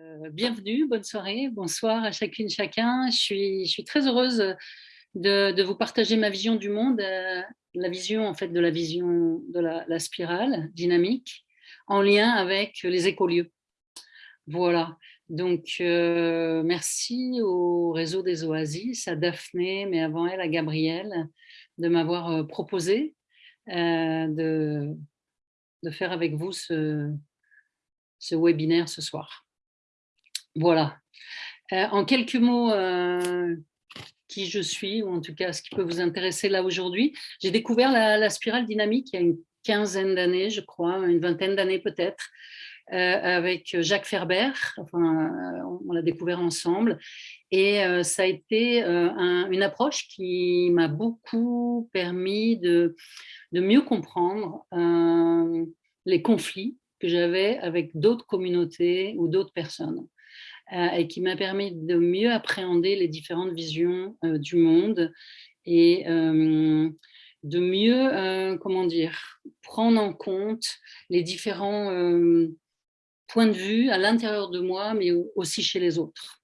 Euh, bienvenue, bonne soirée, bonsoir à chacune, chacun. Je suis, très heureuse de, vous partager ma vision du monde, euh, la vision en fait de la vision de la, spirale dynamique en lien avec les écolieux. Voilà, donc euh, merci au réseau des oasis, à Daphné, mais avant elle à Gabrielle, de m'avoir proposé de, faire avec vous ce webinaire ce soir. Voilà. Euh, en quelques mots, euh, qui je suis, ou en tout cas ce qui peut vous intéresser là aujourd'hui. J'ai découvert la, spirale dynamique il y a une quinzaine d'années, je crois, une vingtaine d'années peut-être, euh, avec Jacques Ferber. On l'a découvert ensemble. Et ça a été un, une approche qui m'a beaucoup permis de mieux comprendre les conflits que j'avais avec d'autres communautés ou d'autres personnes. Euh, et qui m'a permis de mieux appréhender les différentes visions euh, du monde et euh, de mieux, comment dire, prendre en compte les différents points de vue à l'intérieur de moi, mais aussi chez les autres.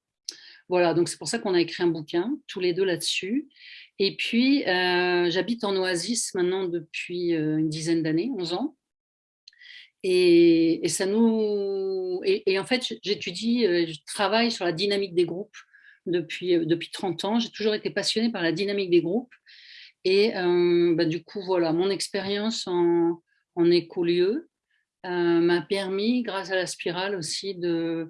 Voilà, donc c'est pour ça qu'on a écrit un bouquin, tous les deux là-dessus. Et puis, j'habite en Oasis maintenant depuis une dizaine d'années, 11 ans. Et, ça nous et, en fait j'étudie euh, je travaille sur la dynamique des groupes depuis euh, depuis 30 ans. J'ai toujours été passionnée par la dynamique des groupes. Et euh, bah, du coup voilà mon expérience en, en écolieu euh, m'a permis grâce à la spirale aussi de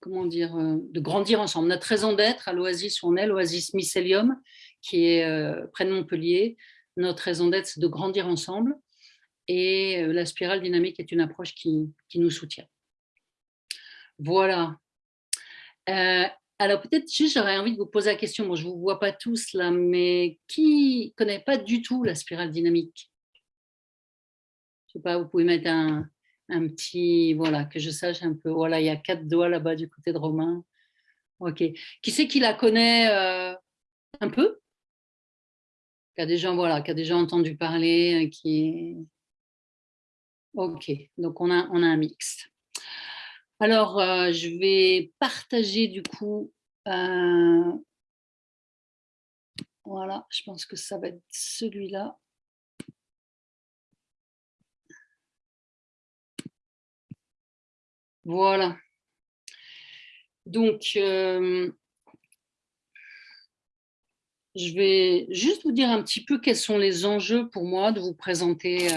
comment dire de grandir ensemble. Notre raison d'être à l'Oasis où on est l'Oasis Mycélium qui est près de Montpellier. Notre raison d'être c'est de grandir ensemble et euh, la spirale dynamique est une approche qui, qui nous soutient. Voilà. Euh, alors peut-être j'aurais envie de vous poser la question, bon je ne vous vois pas tous là, mais qui ne connaît pas du tout la spirale dynamique? Je sais pas, vous pouvez mettre un, un, petit, voilà, que je sache un peu, voilà, il y a quatre doigts là-bas du côté de Romain. Ok. Qui c'est qui la connaît euh, un peu? Qui a déjà, voilà, qui a déjà entendu parler, qui Ok, donc on a, on a un mixte. Alors, euh, je vais partager du coup. Euh, voilà, je pense que ça va être celui-là. Voilà. Donc, euh, je vais juste vous dire un petit peu quels sont les enjeux pour moi de vous présenter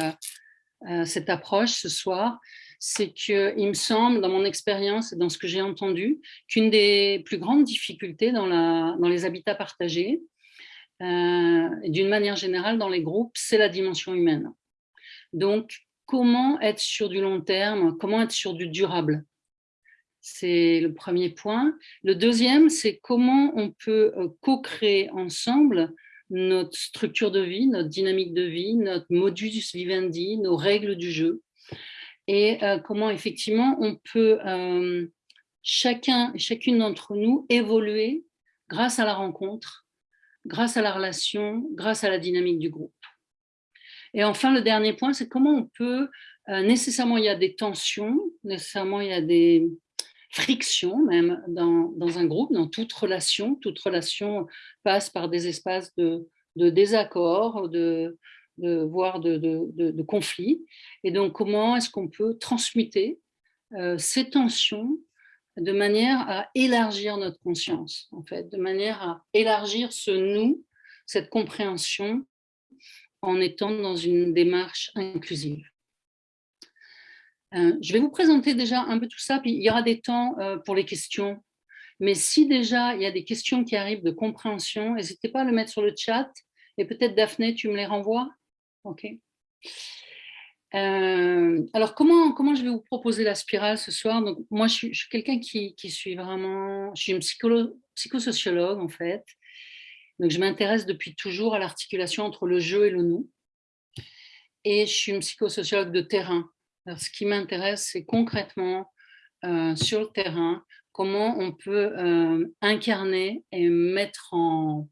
euh, cette approche ce soir, c'est qu'il me semble, dans mon expérience et dans ce que j'ai entendu, qu'une des plus grandes difficultés dans les habitats partagés, euh, d'une manière générale dans les groupes, c'est la dimension humaine. Donc, comment être sur du long terme, comment être sur du durable? C'est le premier point. Le deuxième, c'est comment on peut euh, co-créer ensemble notre structure de vie, notre dynamique de vie, notre modus vivendi, nos règles du jeu, et euh, comment effectivement on peut euh, chacun et chacune d'entre nous évoluer grâce à la rencontre, grâce à la relation, grâce à la dynamique du groupe. Et enfin, le dernier point, c'est comment on peut, euh, nécessairement il y a des tensions, nécessairement il y a des, friction même dans, dans, un groupe, dans toute relation. Toute relation passe par des espaces de, de désaccord, de, de, voire de, de, conflit. Et donc, comment est-ce qu'on peut transmuter euh, ces tensions de manière à élargir notre conscience, en fait, de manière à élargir ce nous, cette compréhension, en étant dans une démarche inclusive? Euh, je vais vous présenter déjà un peu tout ça, puis il y aura des temps euh, pour les questions. Mais si déjà il y a des questions qui arrivent de compréhension, n'hésitez pas à le mettre sur le chat. Et peut-être Daphné, tu me les renvoies Ok. Euh, alors, comment, comment je vais vous proposer la spirale ce soir? Donc, Moi, je suis, quelqu'un qui, qui, suis vraiment... Je suis une psychosociologue, en fait. Donc, je m'intéresse depuis toujours à l'articulation entre le jeu et le nous. Et je suis une psychosociologue de terrain ce qui m'intéresse, c'est concrètement euh, sur le terrain, comment on peut euh, incarner et mettre en,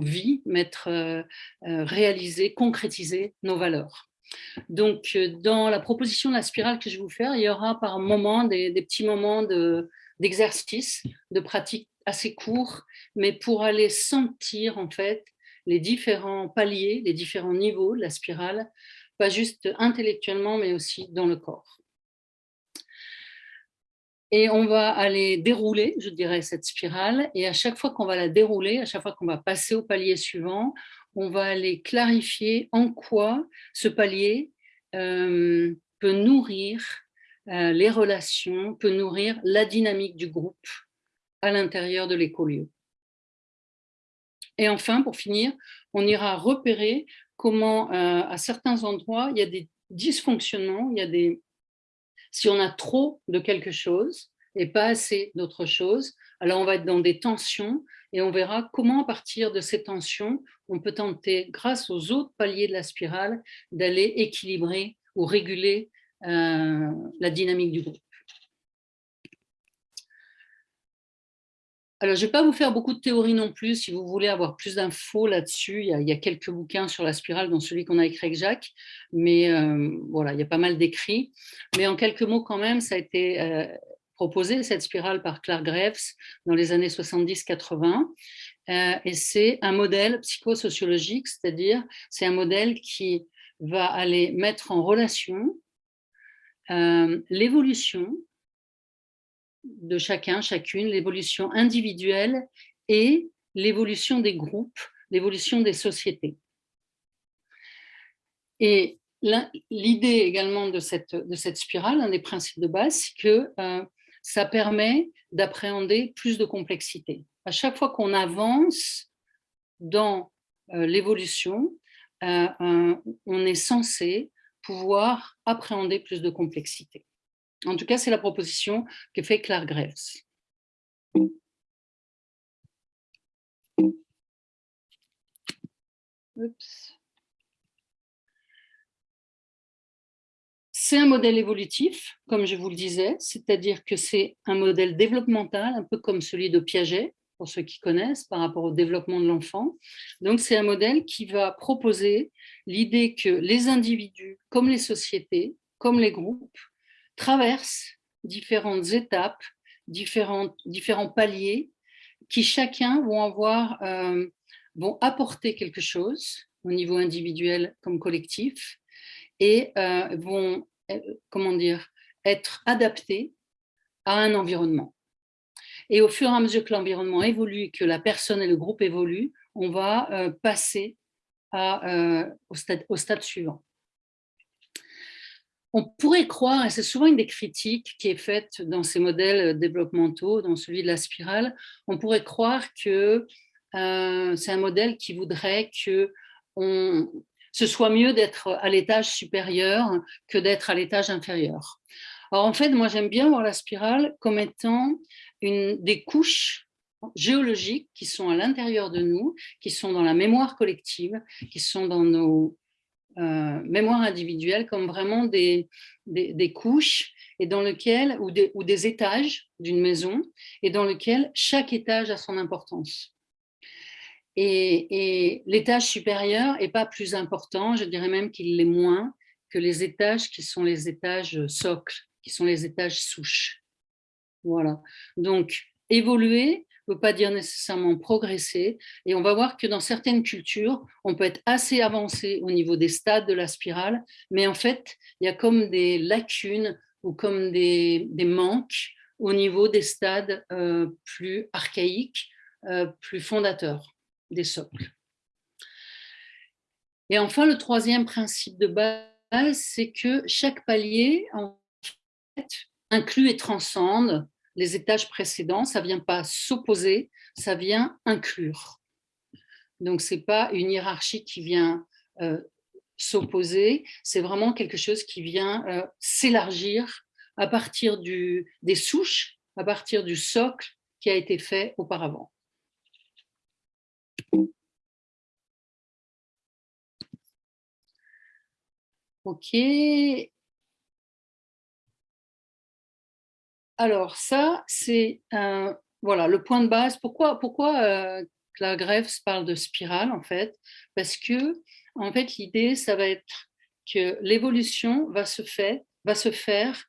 vie, mettre, euh, réaliser, concrétiser nos valeurs. Donc, dans la proposition de la spirale que je vais vous faire, il y aura par moment des, petits moments d'exercice, de, pratique assez courts, mais pour aller sentir en fait les différents paliers, les différents niveaux de la spirale, pas juste intellectuellement, mais aussi dans le corps. Et on va aller dérouler, je dirais, cette spirale. Et à chaque fois qu'on va la dérouler, à chaque fois qu'on va passer au palier suivant, on va aller clarifier en quoi ce palier euh, peut nourrir euh, les relations, peut nourrir la dynamique du groupe à l'intérieur de l'écolieu. Et enfin, pour finir, on ira repérer comment, euh, à certains endroits, il y a des dysfonctionnements, il y a des... Si on a trop de quelque chose et pas assez d'autre chose, alors on va être dans des tensions et on verra comment, à partir de ces tensions, on peut tenter, grâce aux autres paliers de la spirale, d'aller équilibrer ou réguler euh, la dynamique du groupe. Alors, je ne vais pas vous faire beaucoup de théories non plus. Si vous voulez avoir plus d'infos là-dessus, il, y a quelques bouquins sur la spirale, dont celui qu'on a écrit avec Jacques. Mais euh, voilà, il y a pas mal d'écrits. Mais en quelques mots quand même, ça a été euh, proposé, cette spirale, par Clark Graves dans les années 70-80. Euh, et c'est un modèle psychosociologique, c'est-à-dire c'est un modèle qui va aller mettre en relation l'évolution de chacun, chacune, l'évolution individuelle et l'évolution des groupes, l'évolution des sociétés. Et l'idée également de cette, spirale, un des principes de base, c'est que euh, ça permet d'appréhender plus de complexité. À chaque fois qu'on avance dans euh, l'évolution, euh, on est censé pouvoir appréhender plus de complexité. En tout cas, c'est la proposition que fait Claire Graves. C'est un modèle évolutif, comme je vous le disais, c'est-à-dire que c'est un modèle développemental, un peu comme celui de Piaget, pour ceux qui connaissent, par rapport au développement de l'enfant. Donc, c'est un modèle qui va proposer l'idée que les individus, comme les sociétés, comme les groupes, traverse différentes étapes, différents, différents paliers qui chacun vont avoir, euh, vont apporter quelque chose au niveau individuel comme collectif et euh, vont, euh, comment dire, être adaptés à un environnement. Et au fur et à mesure que l'environnement évolue, que la personne et le groupe évoluent, on va passer à, au, stade, au stade suivant on pourrait croire, et c'est souvent une des critiques qui est faite dans ces modèles développementaux, dans celui de la spirale, on pourrait croire que euh, c'est un modèle qui voudrait que ce soit mieux d'être à l'étage supérieur que d'être à l'étage inférieur. Alors en fait, moi j'aime bien voir la spirale comme étant des couches géologiques qui sont à l'intérieur de nous, qui sont dans la mémoire collective, qui sont dans nos, euh, mémoire individuelle comme vraiment des, des, couches et dans lequel, ou, des, ou des étages d'une maison et dans lequel chaque étage a son importance. Et, et l'étage supérieur n'est pas plus important, je dirais même qu'il l'est moins que les étages qui sont les étages socles, qui sont les étages souches. Voilà. Donc, évoluer, ne veut pas dire nécessairement progresser. Et on va voir que dans certaines cultures, on peut être assez avancé au niveau des stades de la spirale, mais en fait, il y a comme des lacunes ou comme des, manques au niveau des stades euh, plus archaïques, euh, plus fondateurs des socles. Et enfin, le troisième principe de base, c'est que chaque palier en fait, inclut et transcende les étages précédents, ça ne vient pas s'opposer, ça vient inclure. Donc, ce n'est pas une hiérarchie qui vient euh, s'opposer, c'est vraiment quelque chose qui vient euh, s'élargir à partir du, des souches, à partir du socle qui a été fait auparavant. Ok, Alors ça, c'est voilà, le point de base. Pourquoi, euh, la greffe parle de spirale en fait? Parce que en fait, l'idée, ça va être que l'évolution va, se va se faire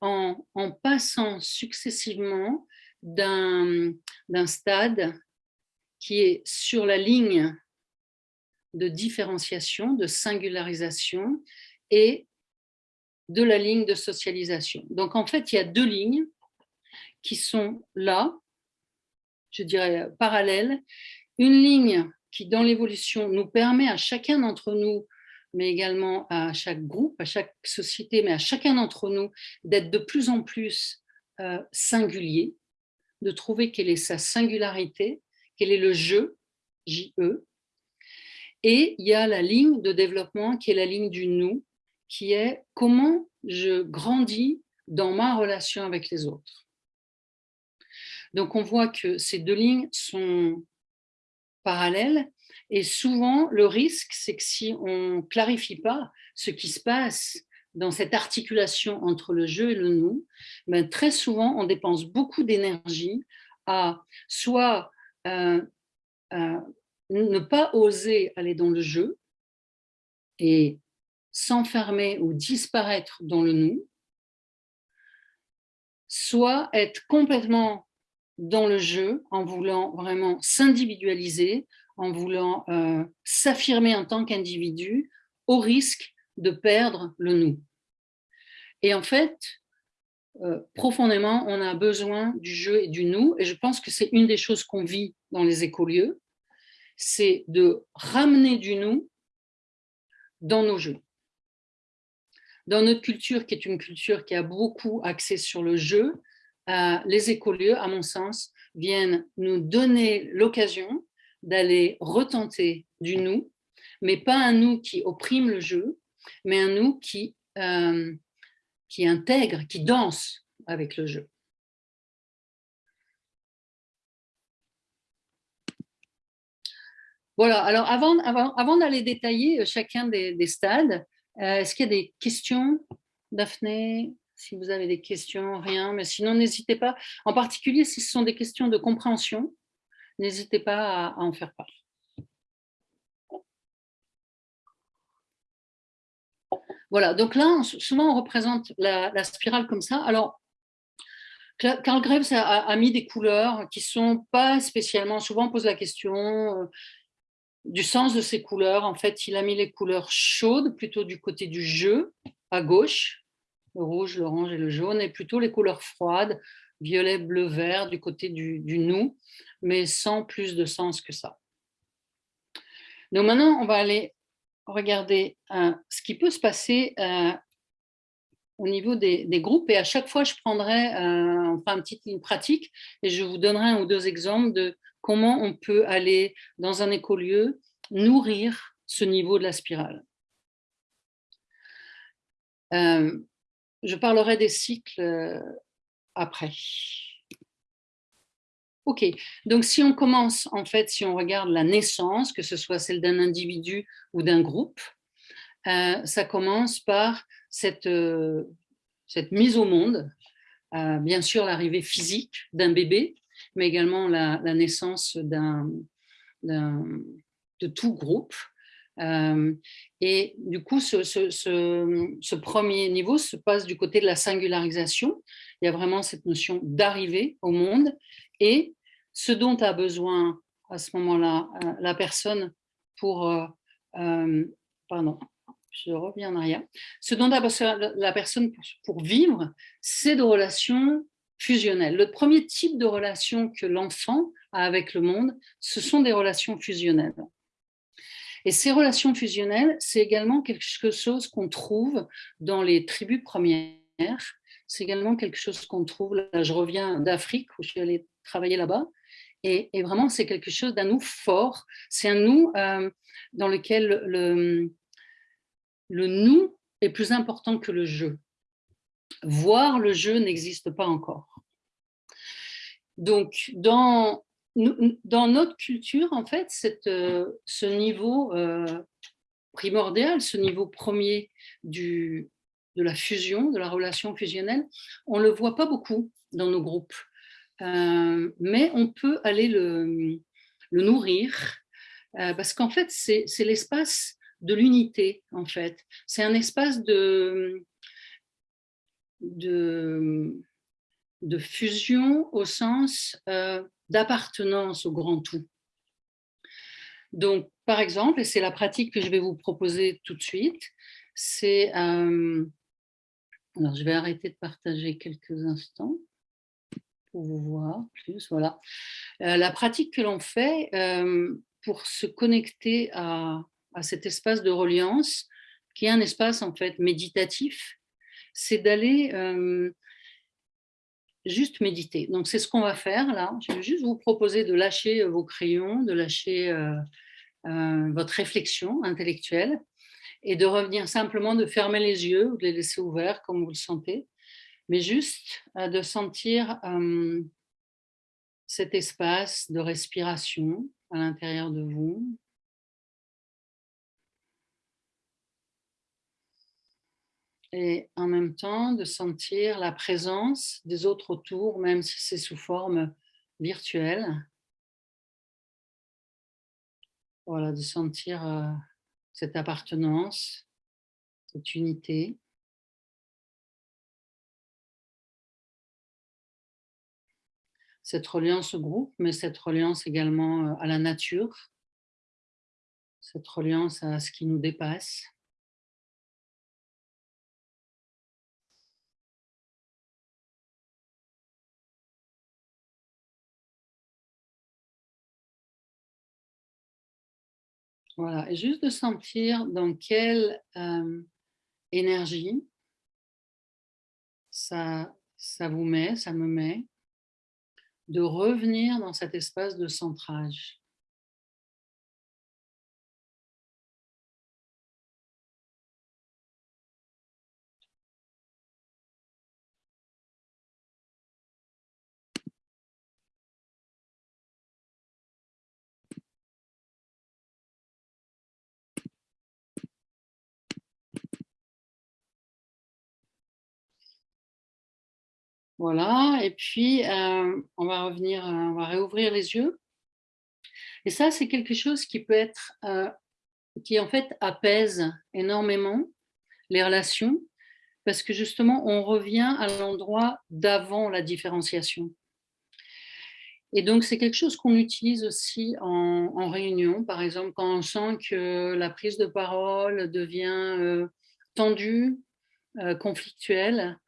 en, en passant successivement d'un stade qui est sur la ligne de différenciation, de singularisation et de la ligne de socialisation. Donc en fait, il y a deux lignes qui sont là, je dirais parallèles. Une ligne qui, dans l'évolution, nous permet à chacun d'entre nous, mais également à chaque groupe, à chaque société, mais à chacun d'entre nous, d'être de plus en plus euh, singulier, de trouver quelle est sa singularité, quel est le jeu, J-E. Et il y a la ligne de développement qui est la ligne du nous, qui est comment je grandis dans ma relation avec les autres. Donc on voit que ces deux lignes sont parallèles et souvent le risque c'est que si on ne clarifie pas ce qui se passe dans cette articulation entre le jeu et le nous, ben très souvent on dépense beaucoup d'énergie à soit euh, euh, ne pas oser aller dans le jeu et s'enfermer ou disparaître dans le nous, soit être complètement dans le jeu en voulant vraiment s'individualiser, en voulant euh, s'affirmer en tant qu'individu au risque de perdre le nous. Et en fait, euh, profondément, on a besoin du jeu et du nous, et je pense que c'est une des choses qu'on vit dans les écolieux, c'est de ramener du nous dans nos jeux. Dans notre culture, qui est une culture qui a beaucoup axé sur le jeu, euh, les écolieux, à mon sens, viennent nous donner l'occasion d'aller retenter du nous, mais pas un nous qui opprime le jeu, mais un nous qui, euh, qui intègre, qui danse avec le jeu. Voilà, alors avant, d'aller détailler chacun des, des stades, euh, est-ce qu'il y a des questions, Daphné? Si vous avez des questions, rien, mais sinon n'hésitez pas. En particulier, si ce sont des questions de compréhension, n'hésitez pas à, en faire part. Voilà, donc là, souvent on représente la, spirale comme ça. Alors, Karl Greves a, mis des couleurs qui sont pas spécialement, souvent on pose la question, euh, du sens de ces couleurs. En fait, il a mis les couleurs chaudes plutôt du côté du jeu, à gauche, le rouge, l'orange et le jaune, et plutôt les couleurs froides, violet, bleu, vert, du côté du, nous, mais sans plus de sens que ça. Donc maintenant, on va aller regarder euh, ce qui peut se passer euh, au niveau des, groupes, et à chaque fois, je prendrai euh, une petite ligne pratique, et je vous donnerai un ou deux exemples de comment on peut aller dans un écolieu nourrir ce niveau de la spirale. Euh, je parlerai des cycles euh, après. Ok, donc si on commence, en fait, si on regarde la naissance, que ce soit celle d'un individu ou d'un groupe, ça commence par cette, cette mise au monde, bien sûr l'arrivée physique d'un bébé, mais également la, naissance de tout groupe. Euh, et du coup, ce, premier niveau se passe du côté de la singularisation. Il y a vraiment cette notion d'arriver au monde et ce dont a besoin à ce moment-là euh, la personne pour... Euh, pardon, je reviens en arrière. Ce dont a besoin la personne pour vivre, c'est de relations fusionnelles. Le premier type de relation que l'enfant a avec le monde, ce sont des relations fusionnelles. Et ces relations fusionnelles, c'est également quelque chose qu'on trouve dans les tribus premières. C'est également quelque chose qu'on trouve, là je reviens d'Afrique où je suis allée travailler là-bas, et, vraiment c'est quelque chose d'un nous fort, c'est un nous euh, dans lequel le, le nous est plus important que le jeu voir le jeu n'existe pas encore. Donc, dans, notre culture, en fait, euh, ce niveau euh, primordial, ce niveau premier du, de la fusion, de la relation fusionnelle, on ne le voit pas beaucoup dans nos groupes. Euh, mais on peut aller le, le nourrir, parce qu'en fait, c'est l'espace de l'unité, en fait. C'est un espace de, de, fusion au sens euh, d'appartenance au grand tout. Donc, par exemple, et c'est la pratique que je vais vous proposer tout de suite, c'est... Euh, alors, je vais arrêter de partager quelques instants pour vous voir plus. Voilà. Euh, la pratique que l'on fait pour se connecter à, à cet espace de reliance, qui est un espace en fait méditatif, c'est d'aller euh, juste méditer. Donc c'est ce qu'on va faire là. Je vais juste vous proposer de lâcher euh, vos crayons, de lâcher euh, votre réflexion intellectuelle et de revenir simplement, de fermer les yeux ou de les laisser ouverts comme vous le sentez, mais juste de sentir cet espace de respiration à l'intérieur de vous, et en même temps de sentir la présence des autres autour, même si c'est sous forme virtuelle. Voilà, de sentir euh, cette appartenance, cette unité. Cette reliance au groupe, mais cette reliance également euh, à la nature, cette reliance à ce qui nous dépasse. Voilà, et juste de sentir dans quelle euh, énergie ça, ça vous met, ça me met, de revenir dans cet espace de centrage. Voilà, et puis euh, on va revenir, euh, on va réouvrir les yeux. Et ça, c'est quelque chose qui peut être, euh, qui en fait apaise énormément les relations, parce que justement, on revient à l'endroit d'avant la différenciation. Et donc, c'est quelque chose qu'on utilise aussi en, réunion, par exemple, quand on sent que la prise de parole devient tendue, conflictuelle,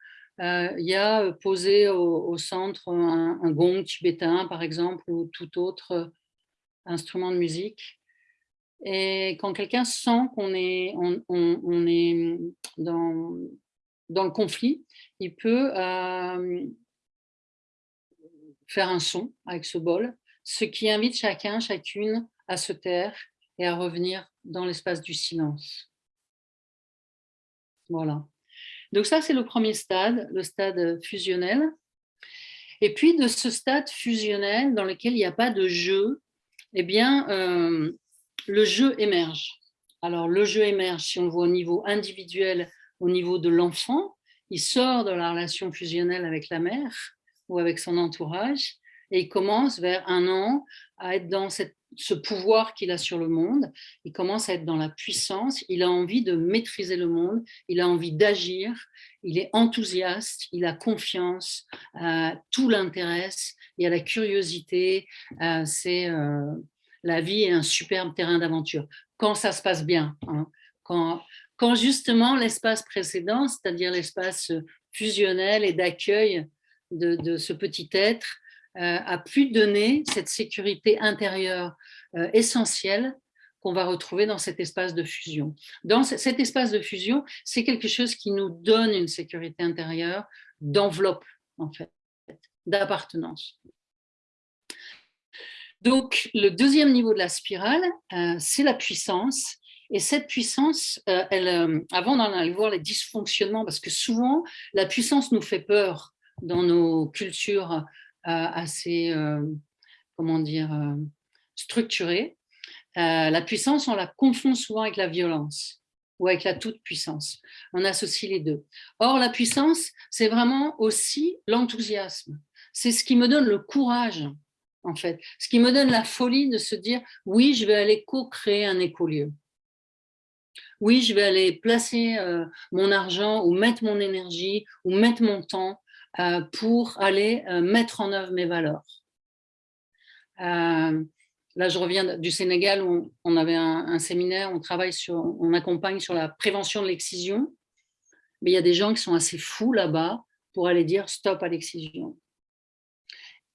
il y a euh, posé au, centre un, gong tibétain, par exemple, ou tout autre euh, instrument de musique. Et quand quelqu'un sent qu'on est, dans, le conflit, il peut faire un son avec ce bol, ce qui invite chacun, chacune à se taire et à revenir dans l'espace du silence. Voilà. Donc ça, c'est le premier stade, le stade fusionnel. Et puis de ce stade fusionnel dans lequel il n'y a pas de jeu, eh bien, euh, le jeu émerge. Alors le jeu émerge, si on le voit au niveau individuel, au niveau de l'enfant, il sort de la relation fusionnelle avec la mère ou avec son entourage et il commence vers un an à être dans cette ce pouvoir qu'il a sur le monde, il commence à être dans la puissance, il a envie de maîtriser le monde, il a envie d'agir, il est enthousiaste, il a confiance, euh, tout l'intéresse, il a la curiosité, euh, c'est euh, la vie est un superbe terrain d'aventure. Quand ça se passe bien, hein, quand, quand justement l'espace précédent, c'est-à-dire l'espace fusionnel et d'accueil de, ce petit être, a pu donner cette sécurité intérieure euh, essentielle qu'on va retrouver dans cet espace de fusion. Dans cet espace de fusion, c'est quelque chose qui nous donne une sécurité intérieure d'enveloppe, en fait, d'appartenance. Donc, le deuxième niveau de la spirale, euh, c'est la puissance. Et cette puissance, avant d'en aller voir les dysfonctionnements, parce que souvent, la puissance nous fait peur dans nos cultures assez, euh, comment dire, euh, structurée. Euh, la puissance, on la confond souvent avec la violence ou avec la toute-puissance. On associe les deux. Or, la puissance, c'est vraiment aussi l'enthousiasme. C'est ce qui me donne le courage, en fait. Ce qui me donne la folie de se dire, oui, je vais aller co-créer un écolieu. oui, je vais aller placer euh, mon argent ou mettre mon énergie ou mettre mon temps euh, pour aller euh, mettre en œuvre mes valeurs. là, je reviens du Sénégal où on avait un, séminaire, on travaille sur, on accompagne sur la prévention de l'excision. Mais il y a des gens qui sont assez fous là-bas pour aller dire stop à l'excision.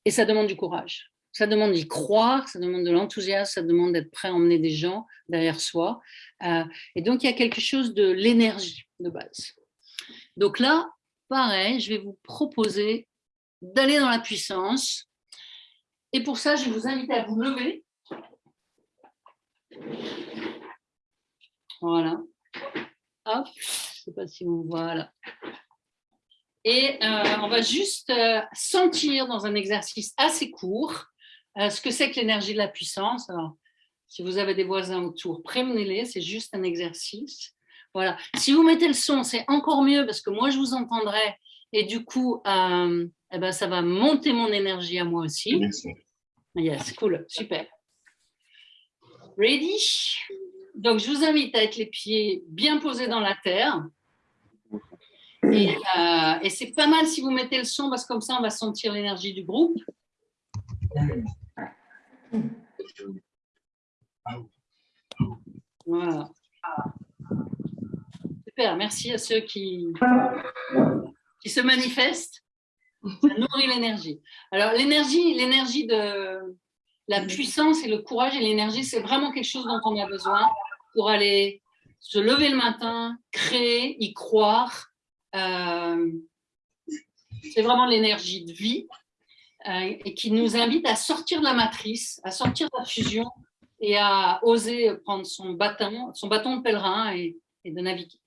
Et ça demande du courage. Ça demande d'y croire, ça demande de l'enthousiasme, ça demande d'être prêt à emmener des gens derrière soi. Euh, et donc, il y a quelque chose de l'énergie de base. Donc là, pareil, je vais vous proposer d'aller dans la puissance. Et pour ça, je vous inviter à vous lever. Voilà. Hop, je ne sais pas si vous voilà. Et euh, on va juste euh, sentir dans un exercice assez court euh, ce que c'est que l'énergie de la puissance. Alors, si vous avez des voisins autour, prévenez-les, c'est juste un exercice. Voilà. Si vous mettez le son, c'est encore mieux parce que moi, je vous entendrai et du coup, euh, eh ben, ça va monter mon énergie à moi aussi. Yes, cool, super. Ready? Donc, je vous invite à être les pieds bien posés dans la terre. Et, euh, et c'est pas mal si vous mettez le son parce que comme ça, on va sentir l'énergie du groupe. Voilà. Super, merci à ceux qui, qui se manifestent. Ça nourrit l'énergie. Alors, l'énergie, l'énergie de la puissance et le courage et l'énergie, c'est vraiment quelque chose dont on a besoin pour aller se lever le matin, créer, y croire. Euh, c'est vraiment l'énergie de vie. Euh, et qui nous invite à sortir de la matrice, à sortir de la fusion et à oser prendre son bâton, son bâton de pèlerin et, de naviguer.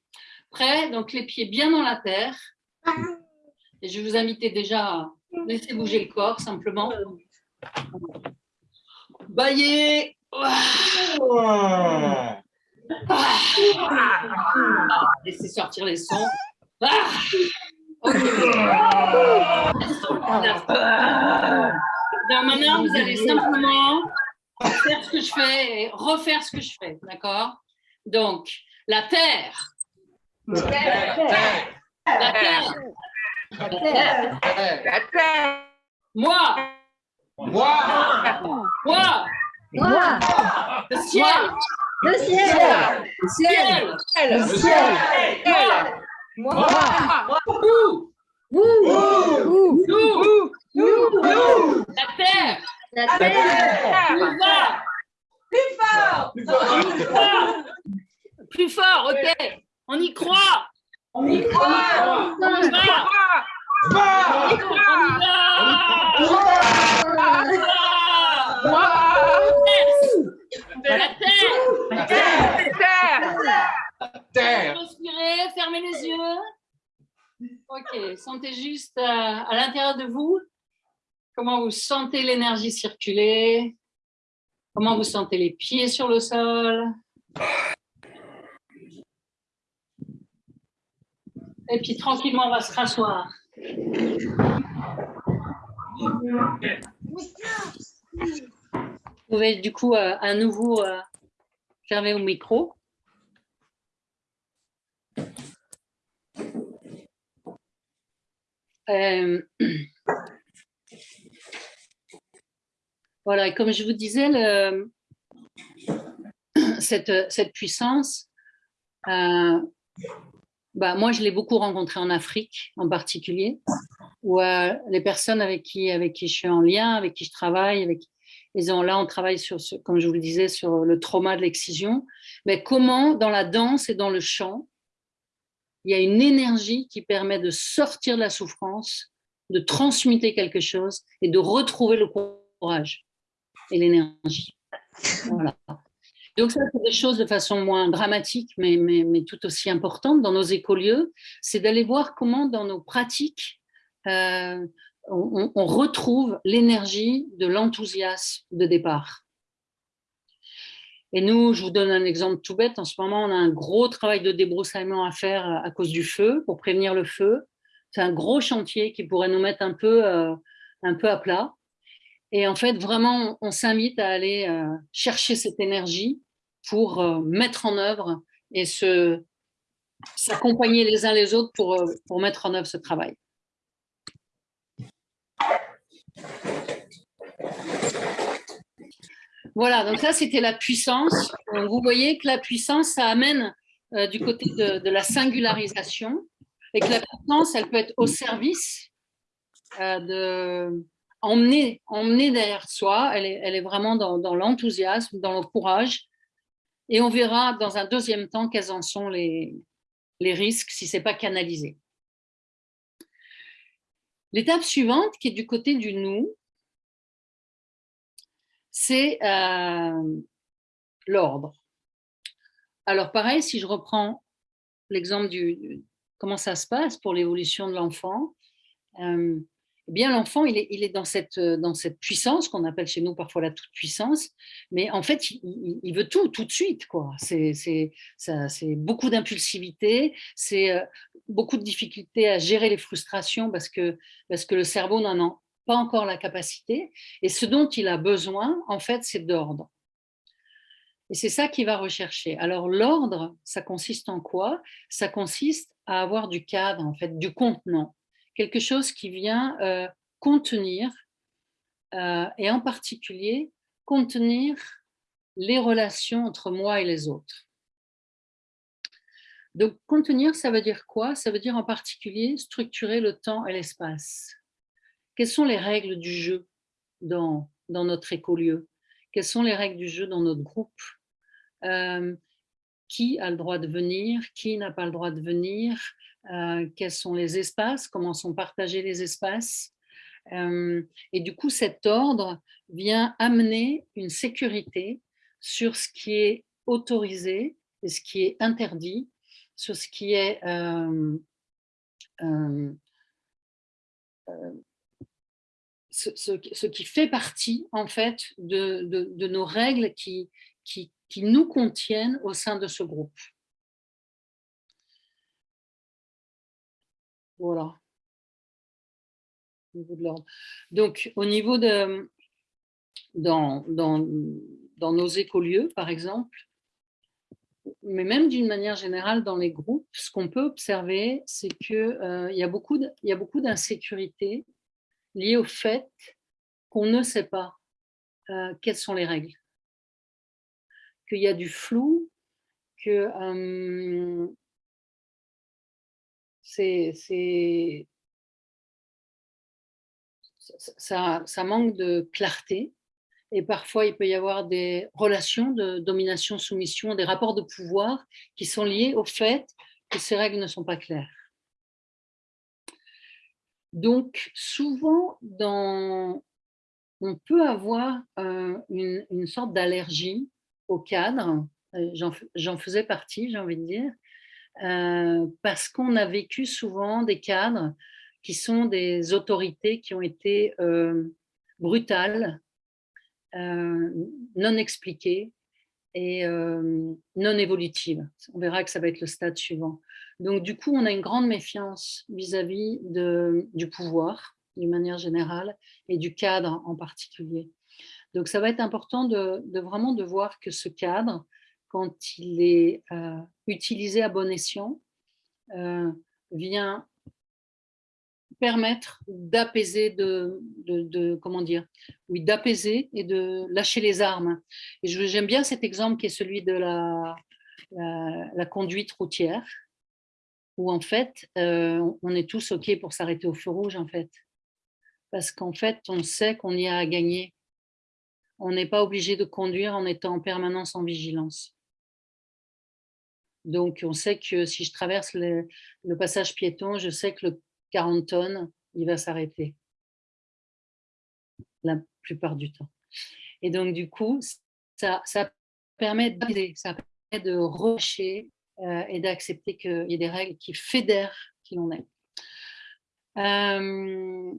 Prêt Donc les pieds bien dans la terre. Et je vous inviter déjà à laisser bouger le corps simplement. Baillez. Laissez sortir les sons. Ok. maintenant, vous allez simplement faire ce que je fais et refaire ce que je fais, d'accord? Donc, la terre. La terre. La terre. La terre. Moi. Moi. Moi. Moi. Le ciel. Le ciel. Le ciel. Le ciel. Moi. Nous. Nous. Nous. Nous. La terre. La terre. Plus fort. Plus fort. Plus fort. ok. On y croit. On y croit. On y croit. On y croit. La terre. La terre. La terre. Respirez, fermez les yeux. Ok, sentez juste euh, à l'intérieur de vous comment vous sentez l'énergie circuler, comment vous sentez les pieds sur le sol. Et puis tranquillement, on va se rasseoir. Vous pouvez du coup euh, à nouveau euh, fermer au micro. Euh, voilà, et comme je vous disais, cette, cette, puissance, euh, bah, moi je l'ai beaucoup rencontrée en Afrique en particulier, où euh, les personnes avec qui, avec qui je suis en lien, avec qui je travaille, avec, ils ont, là on travaille sur, ce, comme je vous le disais, sur le trauma de l'excision, mais comment dans la danse et dans le chant, il y a une énergie qui permet de sortir de la souffrance, de transmuter quelque chose et de retrouver le courage et l'énergie. Voilà. Donc ça, c'est des choses de façon moins dramatique, mais, tout aussi importante dans nos écolieux, c'est d'aller voir comment dans nos pratiques, euh, on, retrouve l'énergie de l'enthousiasme de départ. Et nous, je vous donne un exemple tout bête. En ce moment, on a un gros travail de débroussaillement à faire euh, à cause du feu, pour prévenir le feu. C'est un gros chantier qui pourrait nous mettre un peu, euh, un peu à plat. Et en fait, vraiment, on, s'invite à aller chercher cette énergie pour mettre en œuvre et s'accompagner les uns les autres pour, pour mettre en œuvre ce travail. Voilà, donc ça c'était la puissance. vous voyez que la puissance, ça amène euh, du côté de, la singularisation et que la puissance, elle peut être au service euh, de emmener, emmener derrière soi. Elle est, elle est vraiment dans l'enthousiasme, dans le courage. Et on verra dans un deuxième temps quels en sont les, risques si ce n'est pas canalisé. L'étape suivante, qui est du côté du nous, c'est euh, l'ordre. Alors pareil, si je reprends l'exemple du comment ça se passe pour l'évolution de l'enfant, euh, eh bien l'enfant il est, il est dans, cette, puissance qu'on appelle chez nous parfois la toute-puissance, mais en fait il, veut tout tout de suite. C'est beaucoup d'impulsivité, c'est euh, beaucoup de difficultés à gérer les frustrations parce que, parce que le cerveau n'en a pas encore la capacité, et ce dont il a besoin, en fait, c'est d'ordre. Et c'est ça qu'il va rechercher. Alors l'ordre, ça consiste en quoi? Ça consiste à avoir du cadre, en fait, du contenant, quelque chose qui vient euh, contenir, euh, et en particulier contenir les relations entre moi et les autres. Donc contenir, ça veut dire quoi? Ça veut dire en particulier structurer le temps et l'espace. Quelles sont les règles du jeu dans, dans notre écolieu? Quelles sont les règles du jeu dans notre groupe? Euh, Qui a le droit de venir Qui n'a pas le droit de venir euh, Quels sont les espaces Comment sont partagés les espaces. Euh, Et du coup, cet ordre vient amener une sécurité sur ce qui est autorisé et ce qui est interdit, sur ce qui est ce, qui fait partie en fait de, nos règles qui, nous contiennent au sein de ce groupe. Voilà. Donc, au niveau de... Dans, dans, dans nos écolieux, par exemple, mais même d'une manière générale dans les groupes, ce qu'on peut observer, c'est qu'il euh, y a beaucoup d'insécurité lié au fait qu'on ne sait pas euh, quelles sont les règles, qu'il y a du flou, que c'est ça, manque de clarté et parfois il peut y avoir des relations de domination-soumission, des rapports de pouvoir qui sont liés au fait que ces règles ne sont pas claires. Donc, souvent, dans, on peut avoir euh, une, sorte d'allergie au cadre. Euh, j'en faisais partie, j'ai envie de dire, euh, parce qu'on a vécu souvent des cadres qui sont des autorités qui ont été brutales, non expliquées et non évolutives. On verra que ça va être le stade suivant. Donc, du coup, on a une grande méfiance vis-à-vis du pouvoir, d'une manière générale, et du cadre en particulier. Donc, ça va être important de, vraiment de voir que ce cadre, quand il est euh, utilisé à bon escient, euh, vient permettre d'apaiser, de, comment dire, oui, d'apaiser et de lâcher les armes. Et j'aime bien cet exemple qui est celui de la, conduite routière où en fait, euh, on est tous OK pour s'arrêter au feu rouge, en fait. Parce qu'en fait, on sait qu'on y a à gagner. On n'est pas obligé de conduire en étant en permanence en vigilance. Donc, on sait que si je traverse le, passage piéton, je sais que le 40 tonnes, il va s'arrêter. La plupart du temps. Et donc, du coup, ça, permet ça permet de relâcher euh, et d'accepter qu'il y ait des règles qui fédèrent qui l'on est. Euh,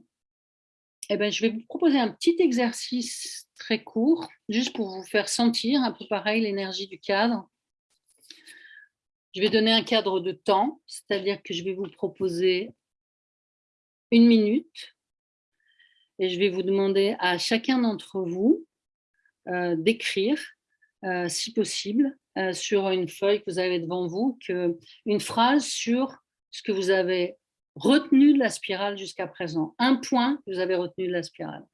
eh ben, je vais vous proposer un petit exercice très court, juste pour vous faire sentir un peu pareil l'énergie du cadre. Je vais donner un cadre de temps, c'est-à-dire que je vais vous proposer une minute et je vais vous demander à chacun d'entre vous euh, d'écrire, si possible, euh, sur une feuille que vous avez devant vous une phrase sur ce que vous avez retenu de la spirale jusqu'à présent. Un point que vous avez retenu de la spirale.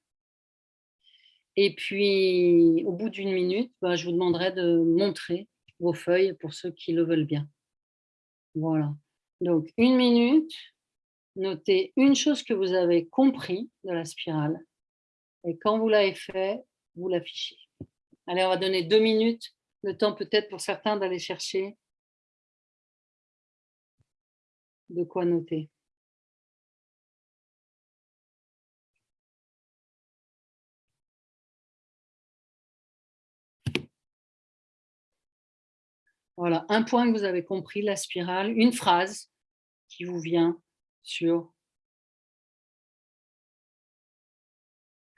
Et puis, au bout d'une minute, bah, je vous demanderai de montrer vos feuilles pour ceux qui le veulent bien. Voilà. Donc, une minute, notez une chose que vous avez compris de la spirale. Et quand vous l'avez fait, vous l'affichez. Allez, on va donner deux minutes, le temps peut-être pour certains d'aller chercher de quoi noter. Voilà, un point que vous avez compris, la spirale, une phrase qui vous vient sur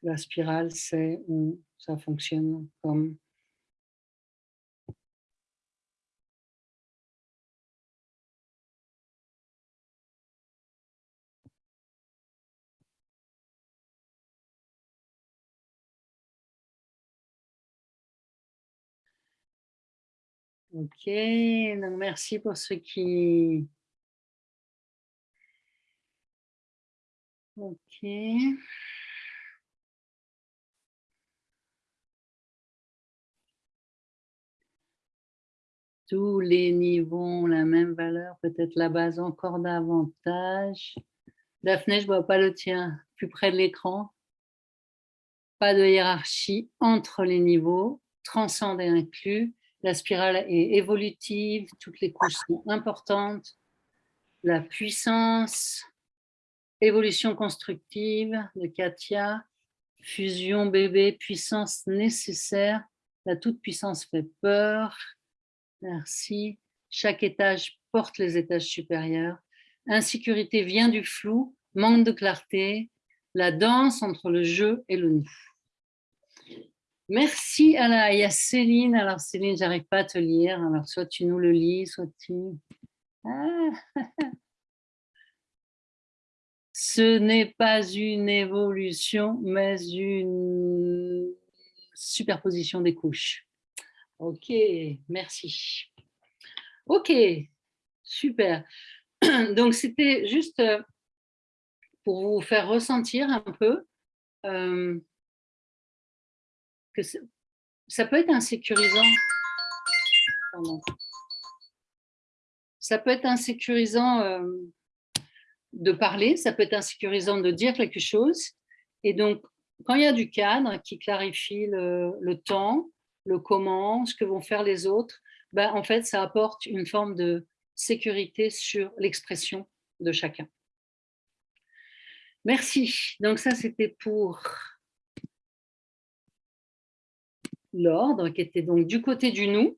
la spirale, c'est où ça fonctionne comme Ok, donc merci pour ceux qui... Ok. Tous les niveaux ont la même valeur, peut-être la base encore davantage. Daphné, je ne vois pas le tien, plus près de l'écran. Pas de hiérarchie entre les niveaux, transcende et inclus. La spirale est évolutive, toutes les couches sont importantes. La puissance, évolution constructive de Katia, fusion bébé, puissance nécessaire. La toute-puissance fait peur. Merci. Chaque étage porte les étages supérieurs. Insécurité vient du flou, manque de clarté. La danse entre le jeu et le nous. Merci Alain. Il y a Céline. Alors Céline, j'arrive pas à te lire. Alors soit tu nous le lis, soit tu... Ah. Ce n'est pas une évolution, mais une superposition des couches. Ok, merci. Ok, super. Donc c'était juste euh, pour vous faire ressentir un peu euh, ça peut être insécurisant. Ça peut être insécurisant euh, de parler, ça peut être insécurisant de dire quelque chose. Et donc, quand il y a du cadre qui clarifie le, temps, le comment, ce que vont faire les autres, ben, en fait, ça apporte une forme de sécurité sur l'expression de chacun. Merci. Donc ça, c'était pour l'ordre, qui était donc du côté du nous.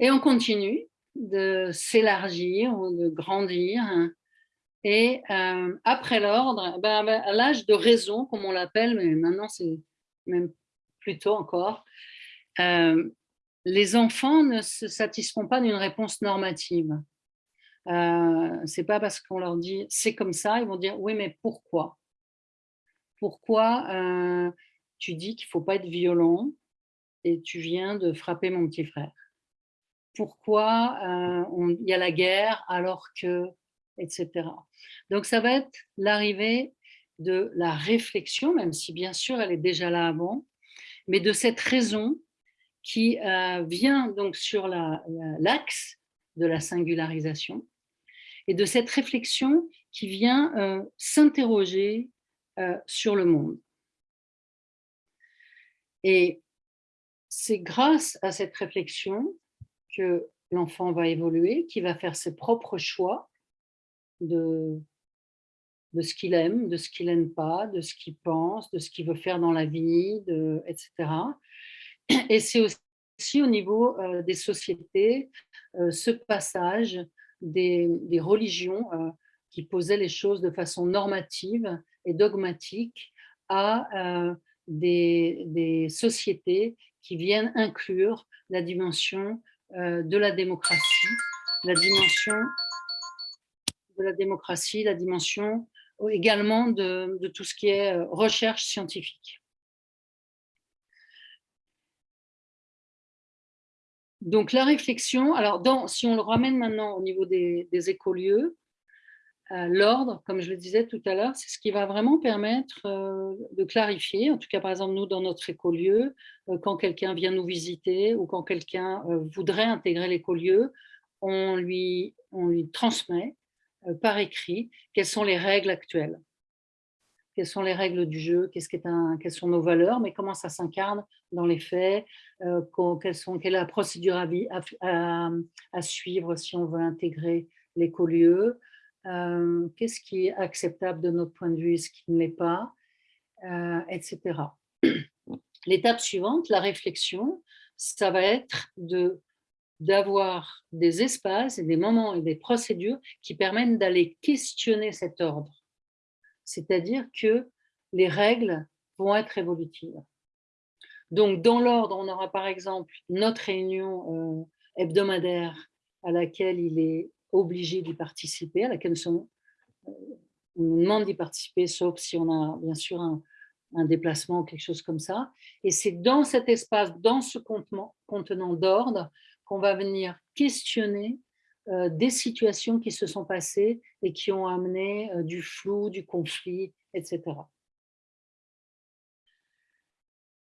Et on continue de s'élargir, de grandir. Et euh, après l'ordre, ben, ben, à l'âge de raison, comme on l'appelle, mais maintenant c'est même plutôt encore, euh, les enfants ne se satisfont pas d'une réponse normative. Euh, c'est pas parce qu'on leur dit c'est comme ça, ils vont dire oui mais pourquoi? Pourquoi euh, tu dis qu'il ne faut pas être violent et tu viens de frapper mon petit frère Pourquoi euh, il y a la guerre alors que, etc. Donc ça va être l'arrivée de la réflexion, même si bien sûr elle est déjà là avant, mais de cette raison qui euh, vient donc sur l'axe de la singularisation et de cette réflexion qui vient euh, s'interroger sur le monde. Et c'est grâce à cette réflexion que l'enfant va évoluer, qui va faire ses propres choix de, de ce qu'il aime, de ce qu'il n'aime pas, de ce qu'il pense, de ce qu'il veut faire dans la vie, etc. Et c'est aussi au niveau euh, des sociétés, euh, ce passage des, des religions euh, qui posaient les choses de façon normative et dogmatique à des, sociétés qui viennent inclure la dimension euh, de la démocratie, la dimension de la démocratie, la dimension également de, tout ce qui est euh, recherche scientifique. donc la réflexion, alors si on le ramène maintenant au niveau des, écolieux, euh, l'ordre, comme je le disais tout à l'heure, c'est ce qui va vraiment permettre euh, de clarifier, en tout cas par exemple nous dans notre écolieu, euh, quand quelqu'un vient nous visiter ou quand quelqu'un voudrait intégrer l'écolieu, on lui, transmet par écrit quelles sont les règles actuelles. Quelles sont les règles du jeu, qu'est-ce un, quelles sont nos valeurs, mais comment ça s'incarne dans les faits, euh, sont, quelle est la procédure à, suivre si on veut intégrer l'écolieu, euh, qu'est-ce qui est acceptable de notre point de vue ce qui ne l'est pas, euh, etc. L'étape suivante, la réflexion, ça va être de d'avoir des espaces et des moments et des procédures qui permettent d'aller questionner cet ordre c'est-à-dire que les règles vont être évolutives. Donc, dans l'ordre, on aura par exemple notre réunion euh, hebdomadaire à laquelle il est obligé d'y participer, à laquelle euh, on nous demande d'y participer, sauf si on a bien sûr un, déplacement ou quelque chose comme ça. Et c'est dans cet espace, dans ce contenant d'ordre, qu'on va venir questionner euh, des situations qui se sont passées et qui ont amené euh, du flou, du conflit, etc.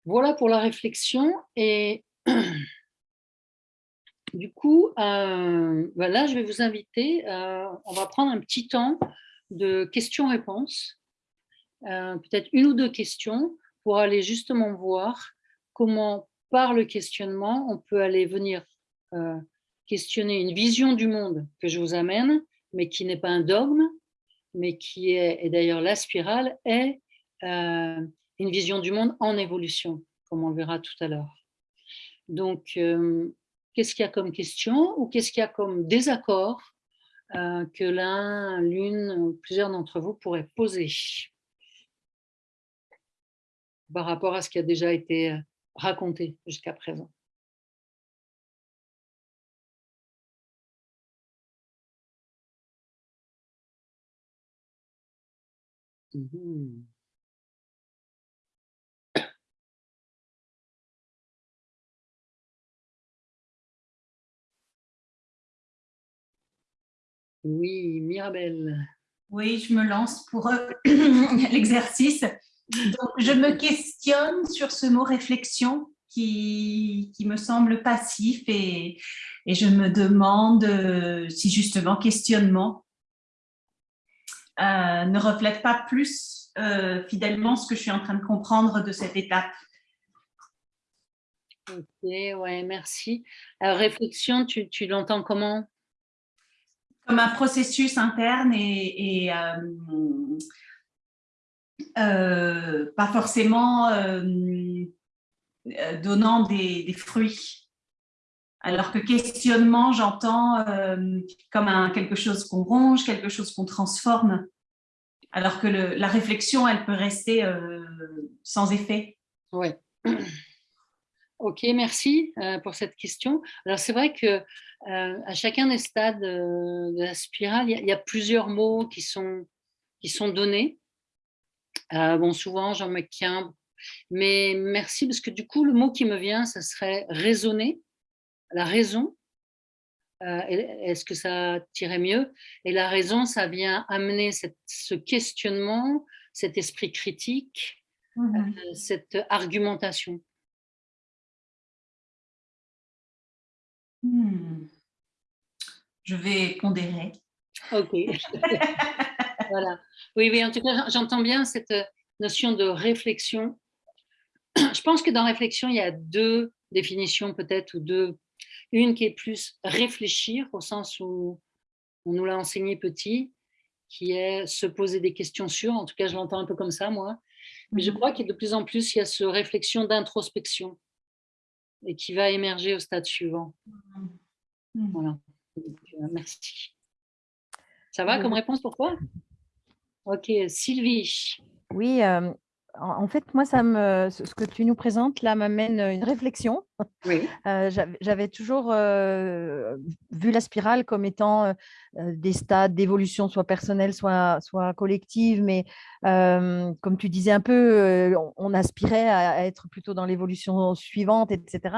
Voilà pour la réflexion. Et du coup, euh, bah là, je vais vous inviter, on va prendre un petit temps de questions-réponses, peut-être une ou deux questions, pour aller justement voir comment, par le questionnement, on peut aller venir questionner une vision du monde que je vous amène, mais qui n'est pas un dogme, mais qui est, et d'ailleurs la spirale, est euh, une vision du monde en évolution, comme on le verra tout à l'heure. Donc, euh, qu'est-ce qu'il y a comme question ou qu'est-ce qu'il y a comme désaccord euh, que l'un, l'une, plusieurs d'entre vous pourraient poser par rapport à ce qui a déjà été raconté jusqu'à présent. Mmh oui, Mirabelle. Oui, je me lance pour euh, l'exercice. je me questionne sur ce mot réflexion qui, qui me semble passif et, et, je me demande euh, si justement questionnement euh, ne reflète pas plus fidèlement ce que je suis en train de comprendre de cette étape. Ok, ouais, merci. Alors, réflexion, tu, tu l'entends comment? Comme un processus interne et, euh, pas forcément donnant des, fruits. Alors que questionnement, j'entends euh, comme un, quelque chose qu'on ronge, quelque chose qu'on transforme. Alors que la réflexion, elle peut rester euh, sans effet. Oui. Ok, merci euh, pour cette question. Alors c'est vrai que à chacun des stades de la spirale, il y, a plusieurs mots qui sont, qui sont donnés. bon, souvent, j'en mets qu'un, mais merci parce que du coup, le mot qui me vient, ce serait raisonner la raison, euh, est-ce que ça tirait mieux? Et la raison, ça vient amener ce questionnement, cet esprit critique, mmh euh, cette argumentation. Mmh. Je vais pondérer. Ok. voilà. Oui, oui, en tout cas, j'entends bien cette notion de réflexion. Je pense que dans réflexion, il y a deux définitions peut-être ou deux une qui est plus réfléchir, au sens où on nous l'a enseigné petit, qui est se poser des questions sur, en tout cas je l'entends un peu comme ça moi, mais je mhm. crois qu'il de plus en plus il y a cette réflexion d'introspection et qui va émerger au stade suivant. Mhm. Voilà, euh, merci. Ça va comme réponse pour toi? Ok, Sylvie. Oui, euh, en fait, moi, ça me, ce que tu nous présentes là m'amène une réflexion. Euh, j'avais toujours euh, vu la spirale comme étant euh, des stades d'évolution, soit personnelle, soit, soit collective, mais comme tu disais un peu, on, aspirait à, être plutôt dans l'évolution suivante, etc.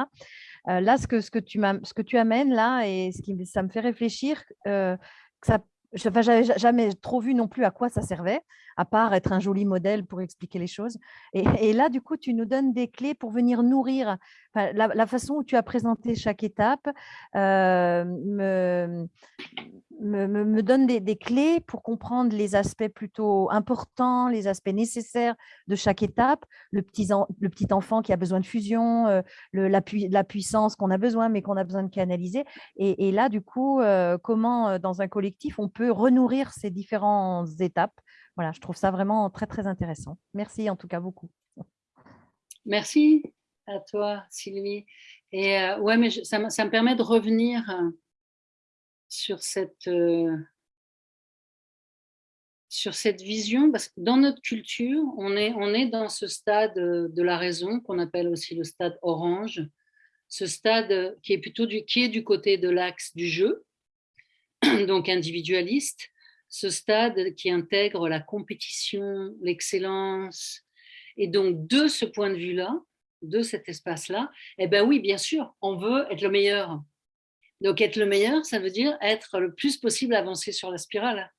là, ce que, ce, que tu ce que tu amènes là, et ce qui, ça me fait réfléchir, que ça je n'avais jamais trop vu non plus à quoi ça servait, à part être un joli modèle pour expliquer les choses. Et, là, du coup, tu nous donnes des clés pour venir nourrir. la, façon où tu as présenté chaque étape euh, me, me, donne des, clés pour comprendre les aspects plutôt importants, les aspects nécessaires de chaque étape. Le petit, le petit enfant qui a besoin de fusion, euh, la, puissance qu'on a besoin, mais qu'on a besoin de canaliser. Et, là, du coup, euh, comment dans un collectif on peut renourrir ces différentes étapes voilà, je trouve ça vraiment très, très intéressant. Merci en tout cas beaucoup. Merci à toi, Sylvie. Et euh, ouais, mais ça, me permet de revenir euh, sur cette, euh, sur cette vision, parce que dans notre culture, on est, on est dans ce stade de la raison, qu'on appelle aussi le stade orange, ce stade qui est plutôt du, qui est du côté de l'axe du jeu, donc individualiste, ce stade qui intègre la compétition, l'excellence. Et donc, de ce point de vue-là, de cet espace-là, eh bien oui, bien sûr, on veut être le meilleur. Donc, être le meilleur, ça veut dire être le plus possible avancé sur la spirale,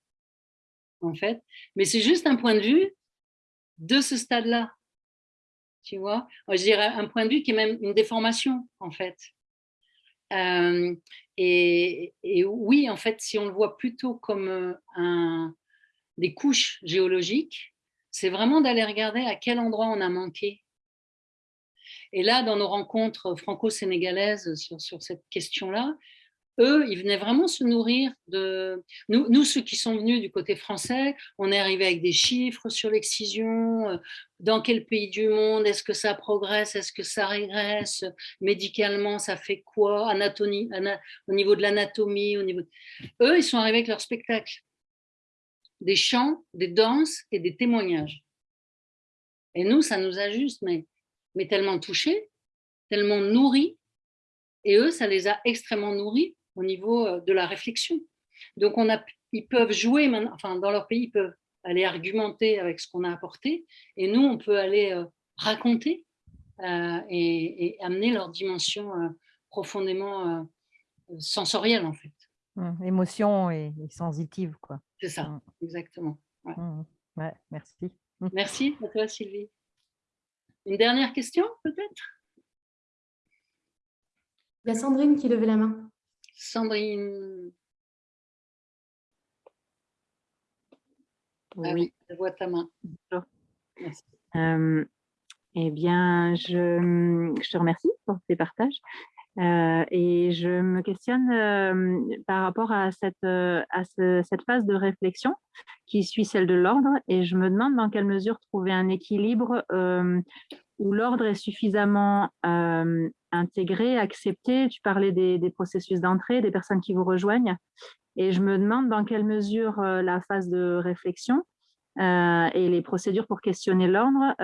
en fait. Mais c'est juste un point de vue de ce stade-là, tu vois. Je dirais un point de vue qui est même une déformation, en fait. Euh, et, oui, en fait, si on le voit plutôt comme euh, des couches géologiques, c'est vraiment d'aller regarder à quel endroit on a manqué. Et là, dans nos rencontres franco-sénégalaises sur cette question-là, eux, ils venaient vraiment se nourrir de... Nous, nous, ceux qui sont venus du côté français, on est arrivé avec des chiffres sur l'excision, euh, dans quel pays du monde, est-ce que ça progresse, est-ce que ça régresse, médicalement, ça fait quoi, anatomie, au niveau de l'anatomie, au niveau... Eux, ils sont arrivés avec leur spectacle, des chants, des danses et des témoignages. Et nous, ça nous a juste, mais, mais tellement touchés, tellement nourris, et eux, ça les a extrêmement nourris au niveau euh, de la réflexion. Donc, on a, ils peuvent jouer, enfin, dans leur pays, ils peuvent aller argumenter avec ce qu'on a apporté, et nous, on peut aller euh, raconter euh, et, amener leur dimension profondément sensorielle, en fait. Mmh, émotion et, sensitive, quoi. C'est ça, mmh. exactement. Mmh, ouais. merci. Merci à toi, Sylvie. Une dernière question, peut-être? Il y a Sandrine qui levait la main. Sandrine. Ah oui. je vois ta main. Euh, eh bien, je, je, te remercie pour ces partages. Euh, et je me questionne euh, par rapport à, cette, à cette phase de réflexion qui suit celle de l'ordre et je me demande dans quelle mesure trouver un équilibre où l'ordre est suffisamment euh, intégré, accepté. Tu parlais des, processus d'entrée, des personnes qui vous rejoignent. Et je me demande dans quelle mesure euh, la phase de réflexion euh, et les procédures pour questionner l'ordre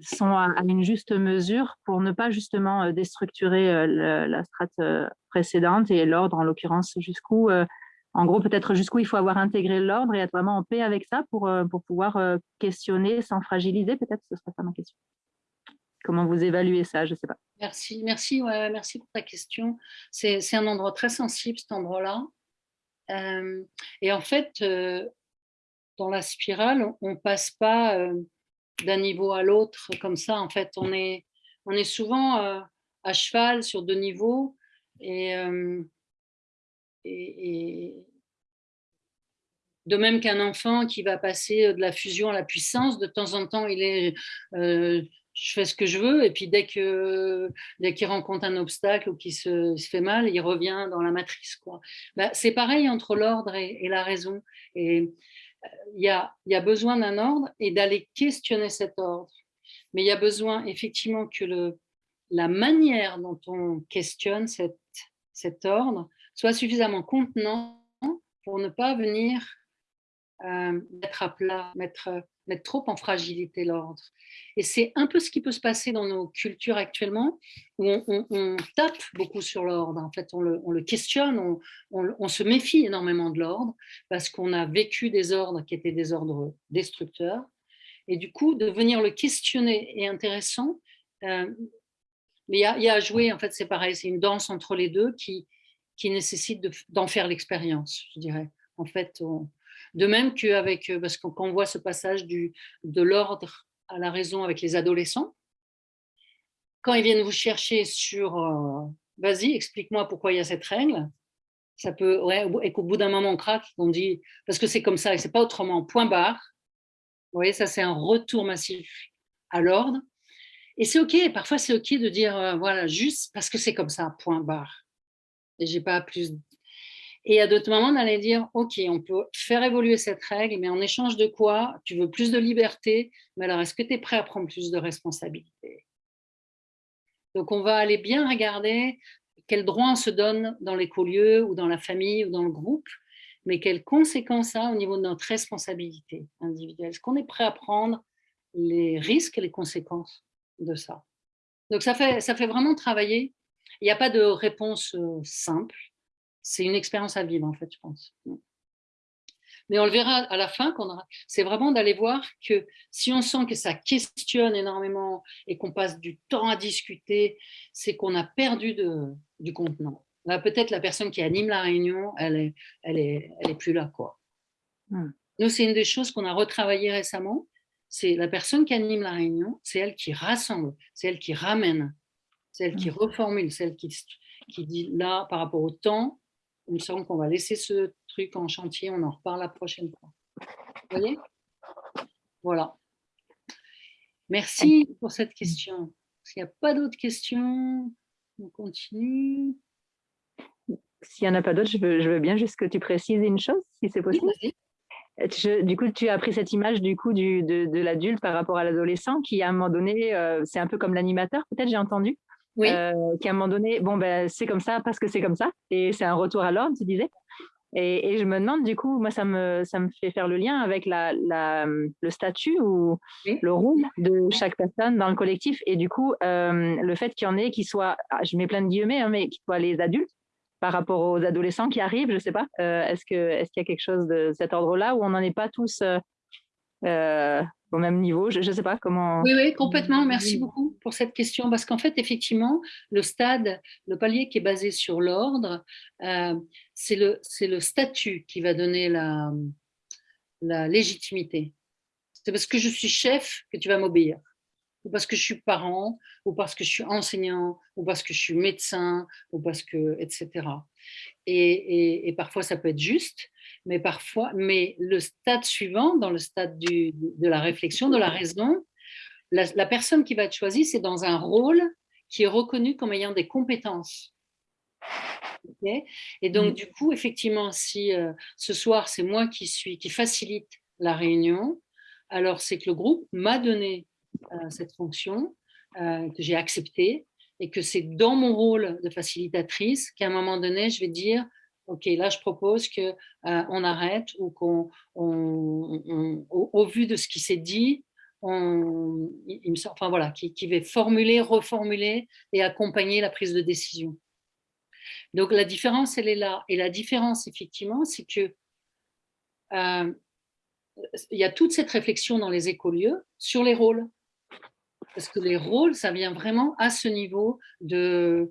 sont à, une juste mesure pour ne pas justement déstructurer la strate précédente et l'ordre en l'occurrence jusqu'où en gros, peut-être jusqu'où il faut avoir intégré l'ordre et être vraiment en paix avec ça pour, euh, pour pouvoir euh, questionner sans fragiliser, peut-être, ce serait ça ma question. Comment vous évaluez ça Je ne sais pas. Merci, merci, ouais, merci pour ta question. C'est un endroit très sensible, cet endroit-là. Euh, et en fait, dans la spirale, on ne passe pas d'un niveau à l'autre comme ça. En fait, on est, on est souvent à cheval sur deux niveaux. Et de même qu'un enfant qui va passer de la fusion à la puissance, de temps en temps, il est euh, je fais ce que je veux, et puis dès qu'il dès qu'il rencontre un obstacle ou qu'il se, fait mal, il revient dans la matrice. Quoi. Bah, c'est pareil entre l'ordre et, la raison. Et euh, il y, a, y a besoin d'un ordre et d'aller questionner cet ordre. Mais il y a besoin effectivement que le, la manière dont on questionne cette, cet ordre soit suffisamment contenant pour ne pas venir euh, mettre à plat, mettre, mettre trop en fragilité l'ordre. Et c'est un peu ce qui peut se passer dans nos cultures actuellement, où on, tape beaucoup sur l'ordre. En fait, on le, questionne, on, on, se méfie énormément de l'ordre, parce qu'on a vécu des ordres qui étaient des ordres destructeurs. Et du coup, de venir le questionner est intéressant, euh, Mais il y, a, à jouer, en fait, c'est pareil, c'est une danse entre les deux qui, qui nécessite d'en faire l'expérience, je dirais. En fait, de même qu'avec, euh, parce qu'on voit ce passage du, de l'ordre à la raison avec les adolescents, quand ils viennent vous chercher sur euh, vas-y, explique-moi pourquoi il y a cette règle, ça peut, et qu'au bout d'un moment on craque, on dit parce que c'est comme ça et c'est pas autrement, point barre. Vous voyez, ça c'est un retour massif à l'ordre. Et c'est ok, parfois c'est ok de dire euh, voilà, juste parce que c'est comme ça, point barre. Et j'ai pas plus. Et à d'autres moments, allait dire ok, on peut faire évoluer cette règle, mais en échange de quoi Tu veux plus de liberté, mais alors est-ce que tu es prêt à prendre plus de responsabilité donc, on va aller bien regarder quel droit on se donne dans l'écolieu ou dans la famille ou dans le groupe, mais quelles conséquences ça a au niveau de notre responsabilité individuelle? Est-ce qu'on est prêt à prendre les risques et les conséquences de ça? Donc, ça fait, ça fait vraiment travailler. Il n'y a pas de réponse euh, simple. C'est une expérience à vivre, en fait, je pense. Mais on le verra à la fin, c'est vraiment d'aller voir que si on sent que ça questionne énormément et qu'on passe du temps à discuter, c'est qu'on a perdu de, du contenant. Là, peut-être la personne qui anime la réunion, elle est, elle est, elle est plus là. Quoi. Hmm. Nous, c'est une des choses qu'on a retravaillé récemment. C'est la personne qui anime la réunion, c'est elle qui rassemble, c'est elle qui ramène, c'est elle qui hmm. reformule, c'est elle qui, qui dit là, par rapport au temps, il me semble qu'on va laisser ce truc en chantier, on en reparle la prochaine fois. Vous voyez? Voilà. Merci pour cette question. S'il n'y a pas d'autres questions, on continue. S'il n'y en a pas d'autres, je veux, bien juste que tu précises une chose, si c'est possible. du coup, tu as pris cette image du coup du, de, l'adulte par rapport à l'adolescent qui, à un moment donné, euh, c'est un peu comme l'animateur, peut-être j'ai entendu, oui. Euh, qui à un moment donné, bon, ben, c'est comme ça parce que c'est comme ça, et c'est un retour à l'ordre, tu disais. Et, je me demande, du coup, moi, ça me, ça me fait faire le lien avec la, la le statut ou le rôle de chaque personne dans le collectif. Et du coup, euh, le fait qu'il y en ait qui soient, ah, je mets plein de guillemets, hein, mais qui soient les adultes par rapport aux adolescents qui arrivent, je ne sais pas. Euh, est-ce qu'il est qu'il y a quelque chose de cet ordre-là où on n'en est pas tous au même niveau Je ne sais pas comment. Oui, oui, complètement. Merci beaucoup pour cette question. Parce qu'en fait, effectivement, le stade, le palier qui est basé sur l'ordre, euh, c'est le, le statut qui va donner la, la légitimité. C'est parce que je suis chef que tu vas m'obéir. Ou parce que je suis parent, ou parce que je suis enseignant, ou parce que je suis médecin, ou parce que, etc. Et, et parfois, ça peut être juste, mais parfois, mais le stade suivant, dans le stade du, de la réflexion, de la raison, la, personne qui va être choisie, c'est dans un rôle qui est reconnu comme ayant des compétences. et donc, mm. du coup, effectivement, si euh, ce soir, c'est moi qui suis, qui facilite la réunion, alors c'est que le groupe m'a donné euh, cette fonction, euh, que j'ai acceptée, et que c'est dans mon rôle de facilitatrice qu'à un moment donné, je vais dire, OK, là, je propose qu'on euh, arrête ou qu'on, au, vu de ce qui s'est dit, on, il, me enfin voilà, qui, va formuler, reformuler et accompagner la prise de décision. Donc la différence, elle est là. Et la différence, effectivement, c'est que euh, il y a toute cette réflexion dans les écolieux sur les rôles. Parce que les rôles, ça vient vraiment à ce niveau de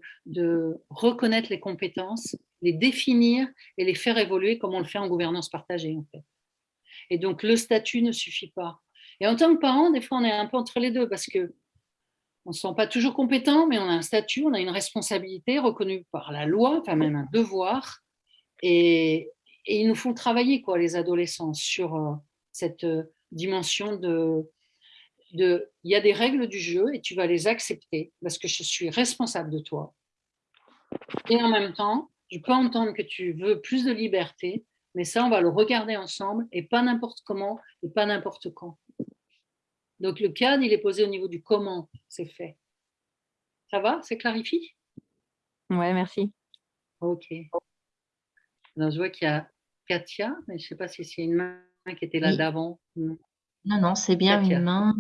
reconnaître les compétences les définir et les faire évoluer comme on le fait en gouvernance partagée. En fait. Et donc, le statut ne suffit pas. Et en tant que parent, des fois, on est un peu entre les deux parce que on ne se sent pas toujours compétent, mais on a un statut, on a une responsabilité reconnue par la loi, enfin même un devoir. Et, ils nous font travailler, quoi, les adolescents, sur euh, cette euh, dimension de il y a des règles du jeu et tu vas les accepter parce que je suis responsable de toi. Et en même temps, je peux entendre que tu veux plus de liberté, mais ça, on va le regarder ensemble et pas n'importe comment et pas n'importe quand. Donc le cadre, il est posé au niveau du comment c'est fait. Ça va? C'est clarifié? Ouais, merci. Ok. Alors, je vois qu'il y a Katia, mais je ne sais pas si c'est une main qui était là d'avant. Non, non, c'est bien une main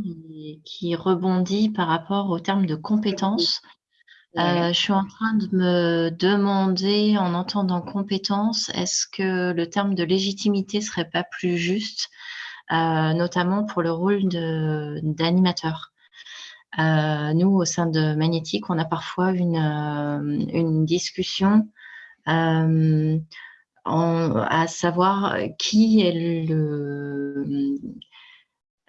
qui rebondit par rapport au terme de compétence. Euh, je suis en train de me demander, en entendant compétence, est-ce que le terme de légitimité serait pas plus juste, euh, notamment pour le rôle d'animateur? Nous, au sein de Magnétique, on a parfois une discussion à savoir qui est le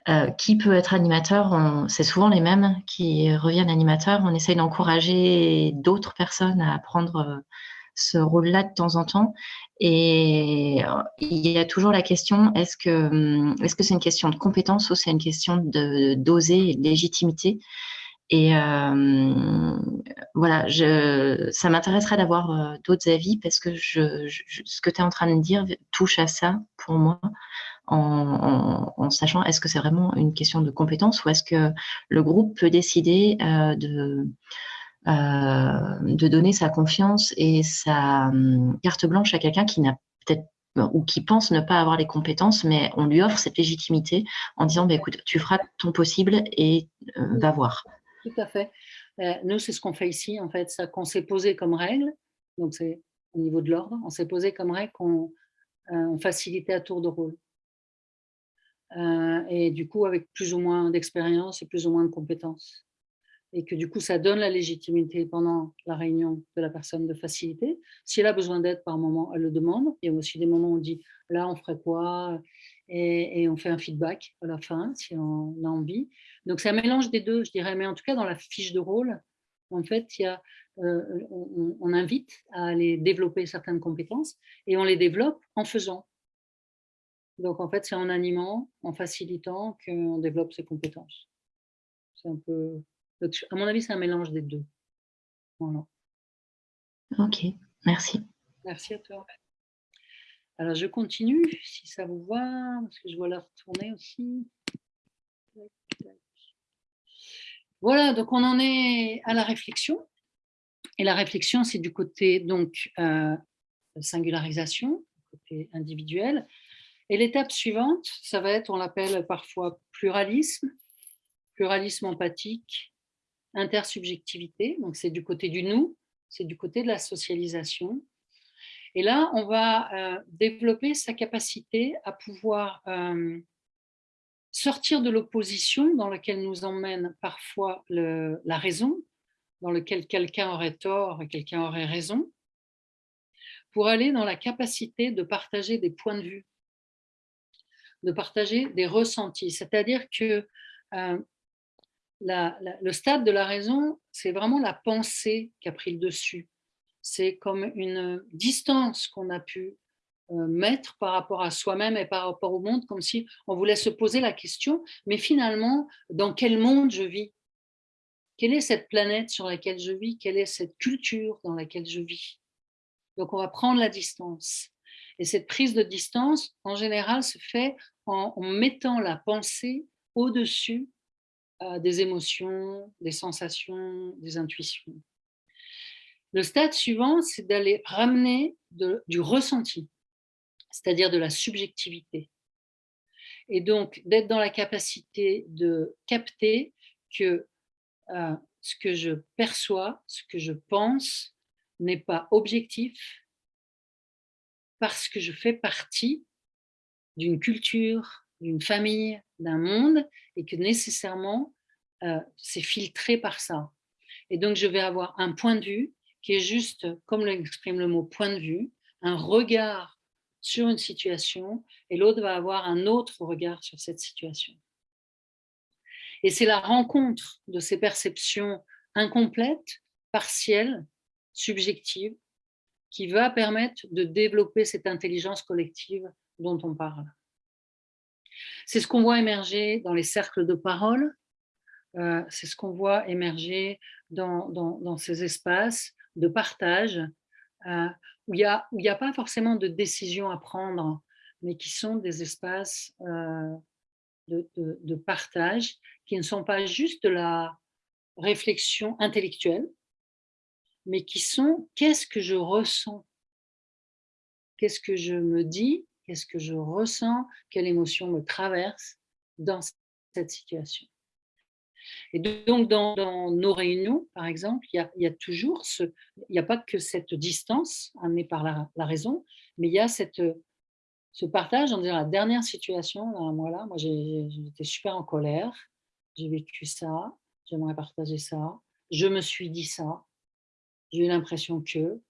euh, qui peut être animateur C'est souvent les mêmes qui reviennent animateurs. On essaye d'encourager d'autres personnes à prendre euh, ce rôle-là de temps en temps. Et euh, il y a toujours la question est-ce que hum, est-ce que c'est une question de compétence ou c'est une question de d'oser et de légitimité? Et voilà, je, ça m'intéresserait d'avoir d'autres avis parce que je, ce que tu es en train de dire touche à ça pour moi en, sachant est-ce que c'est vraiment une question de compétence ou est-ce que le groupe peut décider euh, de, euh, de donner sa confiance et sa hum, carte blanche à quelqu'un qui n'a peut-être ou qui pense ne pas avoir les compétences, mais on lui offre cette légitimité en disant bah, écoute, tu feras ton possible et euh, va voir. Tout à fait. nous, c'est ce qu'on fait ici, en fait, ça qu'on s'est posé comme règle, donc c'est au niveau de l'ordre, on s'est posé comme règle qu'on facilitait à tour de rôle. Euh, et du coup avec plus ou moins d'expérience et plus ou moins de compétences. Et que du coup, ça donne la légitimité pendant la réunion de la personne de facilité. Si elle a besoin d'aide par moment, elle le demande. Il y a aussi des moments où on dit, là, on ferait quoi? Et, on fait un feedback à la fin, si on a envie. Donc, c'est un mélange des deux, je dirais. Mais en tout cas, dans la fiche de rôle, en fait, il y a, euh, on invite à aller développer certaines compétences et on les développe en faisant. Donc, en fait, c'est en animant, en facilitant qu'on développe ses compétences. C'est un peu... À mon avis, c'est un mélange des deux. Voilà. Ok, merci. Merci à toi. Alors, je continue, si ça vous va, parce que je vois la retourner aussi. Voilà, donc on en est à la réflexion. Et la réflexion, c'est du côté donc euh, singularisation, côté individuel. Et l'étape suivante, ça va être, on l'appelle parfois pluralisme, pluralisme empathique, intersubjectivité, donc c'est du côté du nous, c'est du côté de la socialisation. Et là, on va euh, développer sa capacité à pouvoir euh, sortir de l'opposition dans laquelle nous emmène parfois la raison, dans laquelle quelqu'un aurait tort et quelqu'un aurait raison, pour aller dans la capacité de partager des points de vue de partager des ressentis. C'est-à-dire que euh, le stade de la raison, c'est vraiment la pensée qui a pris le dessus. C'est comme une distance qu'on a pu euh, mettre par rapport à soi-même et par rapport au monde, comme si on voulait se poser la question, mais finalement, dans quel monde je vis? Quelle est cette planète sur laquelle je vis? Quelle est cette culture dans laquelle je vis? Donc on va prendre la distance. Et cette prise de distance, en général, se fait en, mettant la pensée au-dessus euh, des émotions, des sensations, des intuitions. Le stade suivant, c'est d'aller ramener du ressenti, c'est-à-dire de la subjectivité. Et donc, d'être dans la capacité de capter que euh, ce que je perçois, ce que je pense, n'est pas objectif parce que je fais partie d'une culture, d'une famille, d'un monde, et que nécessairement, euh, c'est filtré par ça. Et donc, je vais avoir un point de vue qui est juste, comme l'exprime le mot point de vue, un regard sur une situation, et l'autre va avoir un autre regard sur cette situation. Et c'est la rencontre de ces perceptions incomplètes, partielles, subjectives, qui va permettre de développer cette intelligence collective dont on parle. C'est ce qu'on voit émerger dans les cercles de parole, euh, c'est ce qu'on voit émerger dans, dans, ces espaces de partage euh, où il n'y a, pas forcément de décision à prendre, mais qui sont des espaces euh, de, de, partage qui ne sont pas juste de la réflexion intellectuelle, mais qui sont qu'est-ce que je ressens? Qu'est-ce que je me dis? Qu'est-ce que je ressens Quelle émotion me traverse dans cette situation. Et donc, dans, nos réunions, par exemple, il y toujours. Il n'y a pas que cette distance amenée par la, raison, mais il y a cette, ce partage en disant la dernière situation, là, moi, là, moi j'étais super en colère, j'ai vécu ça, j'aimerais partager ça, je me suis dit ça, j'ai eu l'impression que,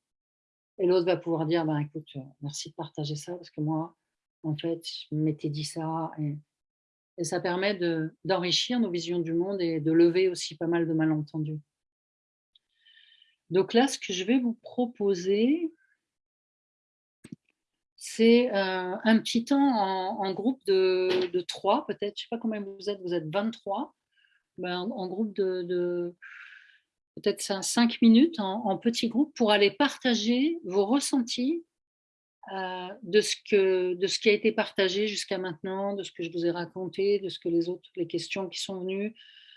et l'autre va pouvoir dire, ben, écoute, euh, merci de partager ça, parce que moi, en fait, je m'étais dit ça, et, ça permet d'enrichir nos visions du monde et de lever aussi pas mal de malentendus. Donc là, ce que je vais vous proposer, c'est euh, un petit temps en, groupe de, trois, peut-être, je ne sais pas combien vous êtes, vous êtes 23, ben, en, groupe de, peut-être 5 minutes, en, petit groupe, pour aller partager vos ressentis euh, de, ce qui a été partagé jusqu'à maintenant, de ce que je vous ai raconté, de ce que les autres, les questions qui sont venues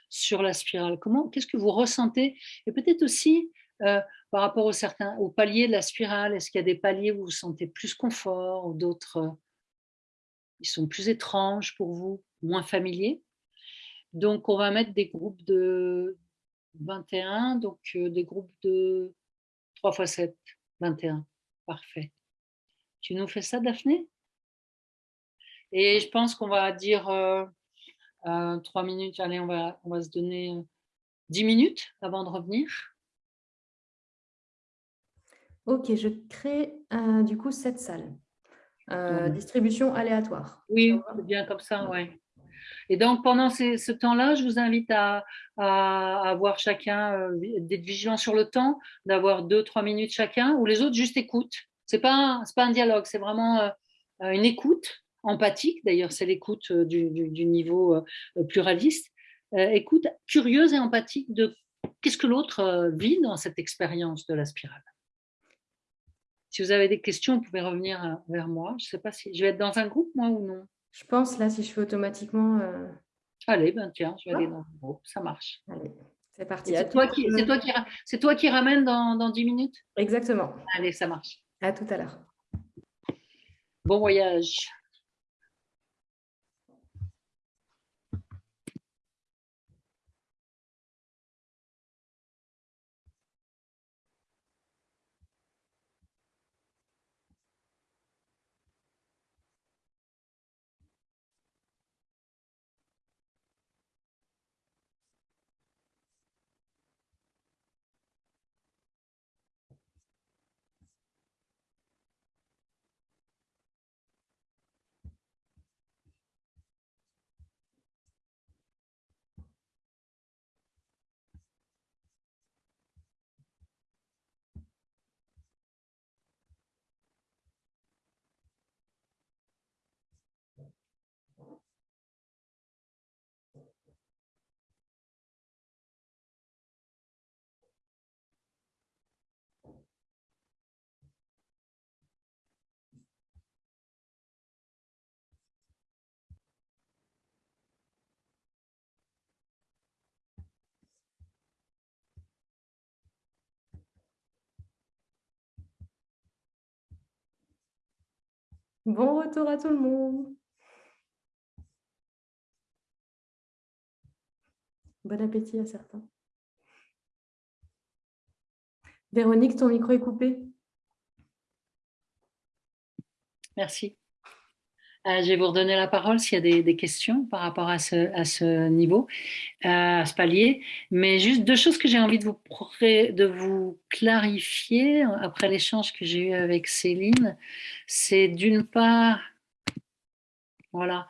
sur la spirale. Comment, qu'est-ce que vous ressentez? Et peut-être aussi euh, par rapport aux, certains, paliers de la spirale Est-ce qu'il y a des paliers où vous vous sentez plus confort ou d'autres euh, ils sont plus étranges pour vous, moins familiers? Donc, on va mettre des groupes de 21, donc euh, des groupes de 3 x 7, 21. Parfait. Tu nous fais ça, Daphné? Et je pense qu'on va dire euh, 3 minutes. Allez, on va, on va se donner 10 minutes avant de revenir. Ok, je crée euh, du coup cette salle. Euh, distribution aléatoire. Oui, c'est bien comme ça, oui. Et donc, pendant ce temps-là, je vous invite à, avoir chacun, euh, d'être vigilant sur le temps, d'avoir deux, trois minutes chacun, ou les autres juste écoutent. Ce n'est pas, pas un dialogue, c'est vraiment une écoute empathique. D'ailleurs, c'est l'écoute du, du, niveau pluraliste. écoute curieuse et empathique de qu'est-ce que l'autre vit dans cette expérience de la spirale. Si vous avez des questions, vous pouvez revenir euh, vers moi. Je ne sais pas si je vais être dans un groupe, moi, ou non. Je pense, là, si je fais automatiquement... Euh, Allez, ben tiens, je vais aller dans un groupe. Ça marche. Allez, c'est parti. C'est toi, qui, toi, qui, toi qui ramène dans, dans 10 minutes? Exactement. Allez, ça marche. À tout à l'heure. Bon voyage. Bon retour à tout le monde. Bon appétit à certains. Véronique, ton micro est coupé. Merci. Euh, je vais vous redonner la parole s'il y a des, questions par rapport à ce, à ce niveau, euh, à ce palier. Mais juste deux choses que j'ai envie de vous, de vous clarifier après l'échange que j'ai eu avec Céline. C'est d'une part, voilà,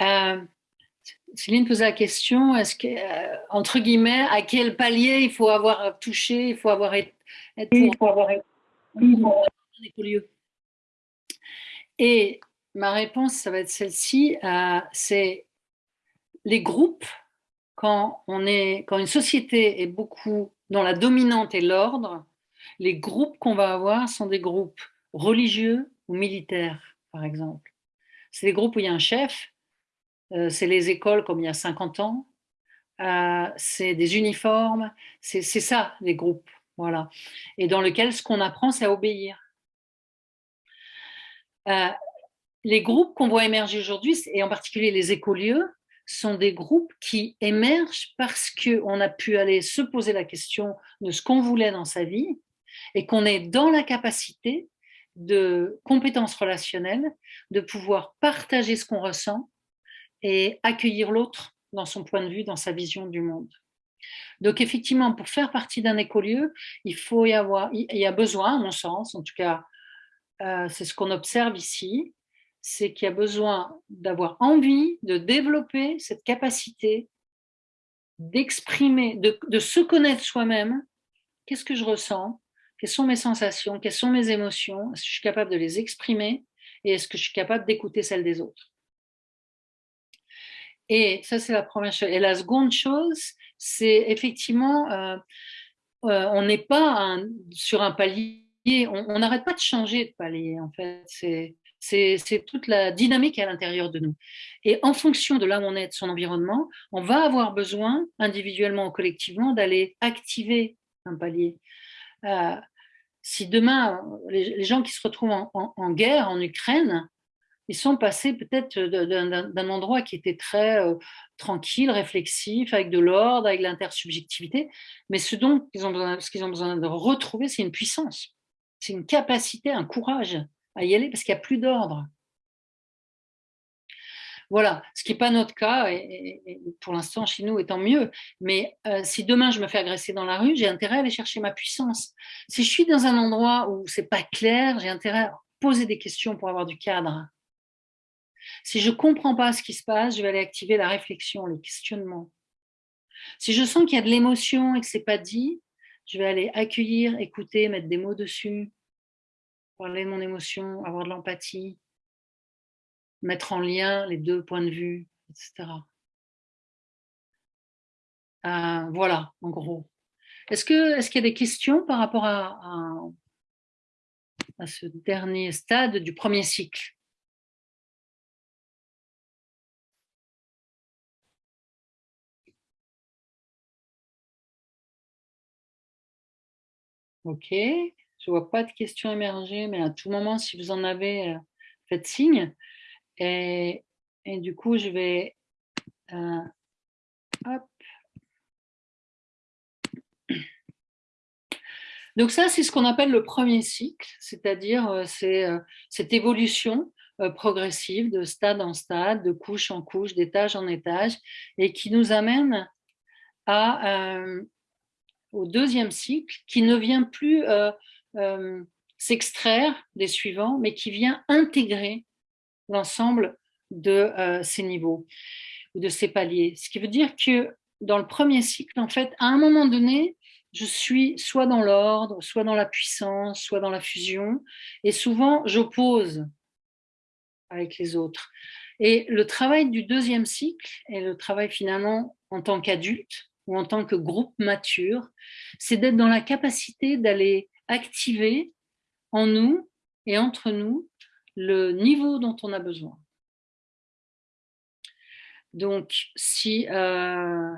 euh, Céline posait la question, est-ce que, entre guillemets, à quel palier il faut avoir touché, il faut avoir été, pour avoir été, Et ma réponse, ça va être celle-ci. Euh, c'est les groupes, quand, on est, quand une société est beaucoup dans la dominante et l'ordre, les groupes qu'on va avoir sont des groupes religieux ou militaires, par exemple. C'est des groupes où il y a un chef, euh, c'est les écoles comme il y a 50 ans, euh, c'est des uniformes, c'est ça, les groupes. Voilà. Et dans lequel ce qu'on apprend, c'est à obéir les groupes qu'on voit émerger aujourd'hui, et en particulier les écolieux, sont des groupes qui émergent parce qu'on a pu aller se poser la question de ce qu'on voulait dans sa vie et qu'on est dans la capacité de compétences relationnelles, de pouvoir partager ce qu'on ressent et accueillir l'autre dans son point de vue, dans sa vision du monde. Donc effectivement, pour faire partie d'un écolieu, il faut y avoir, il y a besoin, à mon sens, en tout cas, euh, c'est ce qu'on observe ici, c'est qu'il y a besoin d'avoir envie de développer cette capacité d'exprimer, de, se connaître soi-même. Qu'est-ce que je ressens? Quelles sont mes sensations? Quelles sont mes émotions? Est-ce que je suis capable de les exprimer? Et est-ce que je suis capable d'écouter celles des autres? Et ça, c'est la première chose. Et la seconde chose, c'est effectivement, euh, euh, on n'est pas sur un palier, on n'arrête pas de changer de palier, en fait. C'est toute la dynamique à l'intérieur de nous. Et en fonction de là où on est, de son environnement, on va avoir besoin, individuellement ou collectivement, d'aller activer un palier. Euh, si demain, les, gens qui se retrouvent en guerre en Ukraine, ils sont passés peut-être d'un endroit qui était très euh, tranquille, réflexif, avec de l'ordre, avec l'intersubjectivité, mais ce dont ils ont besoin, ce qu'ils ont besoin de retrouver, c'est une puissance, c'est une capacité, un courage à y aller, parce qu'il n'y a plus d'ordre. Voilà, ce qui n'est pas notre cas, et, pour l'instant chez nous, étant mieux. Mais euh, si demain je me fais agresser dans la rue, j'ai intérêt à aller chercher ma puissance. Si je suis dans un endroit où c'est pas clair, j'ai intérêt à poser des questions pour avoir du cadre. Si je ne comprends pas ce qui se passe, je vais aller activer la réflexion, le questionnement. Si je sens qu'il y a de l'émotion et que ce n'est pas dit, je vais aller accueillir, écouter, mettre des mots dessus, parler de mon émotion, avoir de l'empathie, mettre en lien les deux points de vue, etc. Euh, voilà, en gros. Est-ce qu'il y a des questions par rapport à, à ce dernier stade du premier cycle? Ok, je ne vois pas de questions émerger, mais à tout moment, si vous en avez, euh, faites signe. Et, du coup, je vais... Euh, Donc ça, c'est ce qu'on appelle le premier cycle, c'est-à-dire euh, cette évolution progressive de stade en stade, de couche en couche, d'étage en étage, et qui nous amène à au deuxième cycle, qui ne vient plus euh, s'extraire des suivants, mais qui vient intégrer l'ensemble de euh, ces niveaux ou de ces paliers. Ce qui veut dire que dans le premier cycle, en fait, à un moment donné, je suis soit dans l'ordre, soit dans la puissance, soit dans la fusion, et souvent j'oppose avec les autres. Et le travail du deuxième cycle, et le travail finalement en tant qu'adulte, ou en tant que groupe mature, c'est d'être dans la capacité d'aller activer en nous et entre nous le niveau dont on a besoin. Donc, si euh,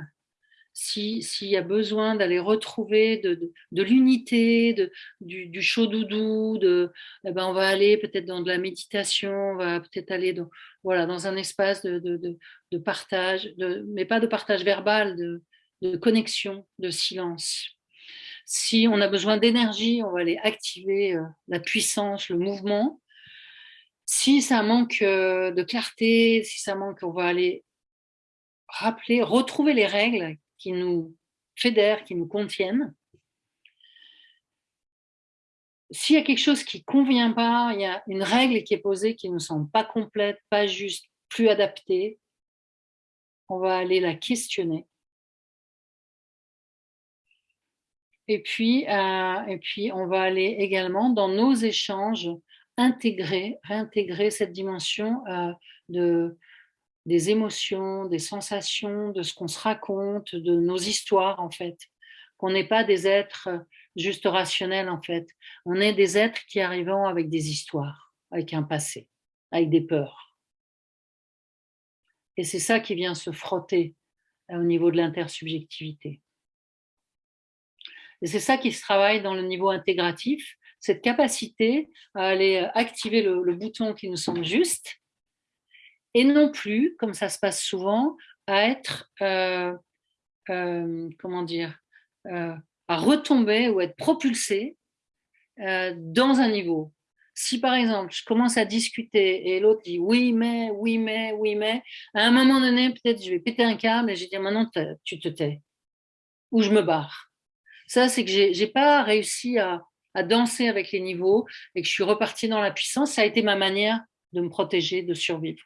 s'il y a besoin d'aller retrouver de, l'unité, de, du, chaud doudou, de, eh ben on va aller peut-être dans de la méditation, on va peut-être aller dans, un espace de, partage, mais pas de partage verbal, de connexion, de silence. Si on a besoin d'énergie, on va aller activer euh, la puissance, le mouvement. Si ça manque euh, de clarté, si ça manque, on va aller rappeler, retrouver les règles qui nous fédèrent, qui nous contiennent. S'il y a quelque chose qui ne convient pas, il y a une règle qui est posée qui ne nous semble pas complète, pas juste, plus adaptée, on va aller la questionner Et puis, euh, et puis, on va aller également dans nos échanges intégrer, réintégrer cette dimension euh, de, des émotions, des sensations, de ce qu'on se raconte, de nos histoires en fait. Qu'on n'est pas des êtres juste rationnels en fait. On est des êtres qui arrivent avec des histoires, avec un passé, avec des peurs. Et c'est ça qui vient se frotter euh, au niveau de l'intersubjectivité. Et c'est ça qui se travaille dans le niveau intégratif, cette capacité à aller activer le, bouton qui nous semble juste, et non plus, comme ça se passe souvent, à être, euh, euh, comment dire, euh, à retomber ou être propulsé dans un niveau. Si par exemple, je commence à discuter et l'autre dit oui, mais, oui, mais, oui, mais, à un moment donné, peut-être je vais péter un câble et je vais dire maintenant, tu te tais ou je me barre. Ça, c'est que j'ai pas réussi à, à danser avec les niveaux et que je suis repartie dans la puissance. Ça a été ma manière de me protéger, de survivre.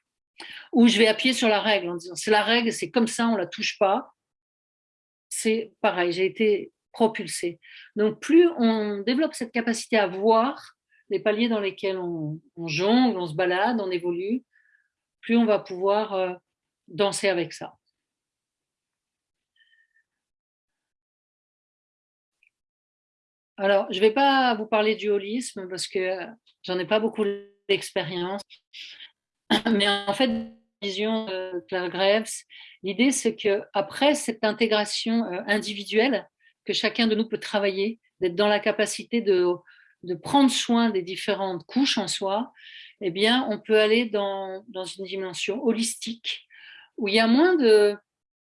Ou je vais appuyer sur la règle en disant c'est la règle, c'est comme ça, on la touche pas. C'est pareil, j'ai été propulsée. Donc plus on développe cette capacité à voir les paliers dans lesquels on, jongle, on se balade, on évolue, plus on va pouvoir euh, danser avec ça. Alors, je ne vais pas vous parler du holisme parce que j'en ai pas beaucoup d'expérience. Mais en fait, vision de Claire Greves, l'idée c'est que après cette intégration euh, individuelle que chacun de nous peut travailler, d'être dans la capacité de, de prendre soin des différentes couches en soi, eh bien, on peut aller dans, dans une dimension holistique où il y a moins de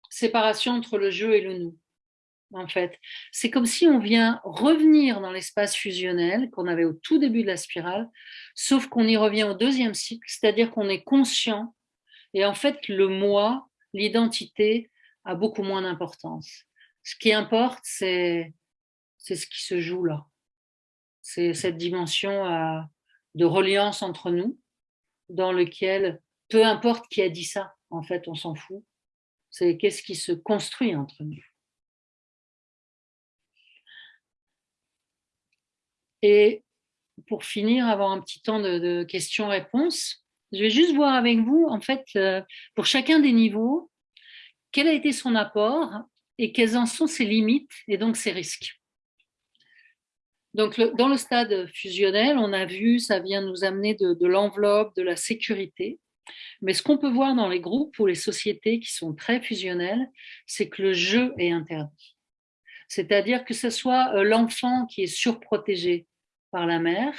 séparation entre le jeu et le nous en fait. C'est comme si on vient revenir dans l'espace fusionnel qu'on avait au tout début de la spirale, sauf qu'on y revient au deuxième cycle, c'est-à-dire qu'on est conscient et en fait le moi, l'identité a beaucoup moins d'importance. Ce qui importe, c'est ce qui se joue là. C'est cette dimension euh, de reliance entre nous, dans lequel, peu importe qui a dit ça, en fait, on s'en fout. C'est qu'est-ce qui se construit entre nous. Et pour finir, avoir un petit temps de, questions-réponses, je vais juste voir avec vous, en fait, euh, pour chacun des niveaux, quel a été son apport et quelles en sont ses limites et donc ses risques. Donc, dans le stade fusionnel, on a vu, ça vient nous amener de, de l'enveloppe, de la sécurité. Mais ce qu'on peut voir dans les groupes ou les sociétés qui sont très fusionnelles, c'est que le jeu est interdit. C'est-à-dire que ce soit euh, l'enfant qui est surprotégé par la mère,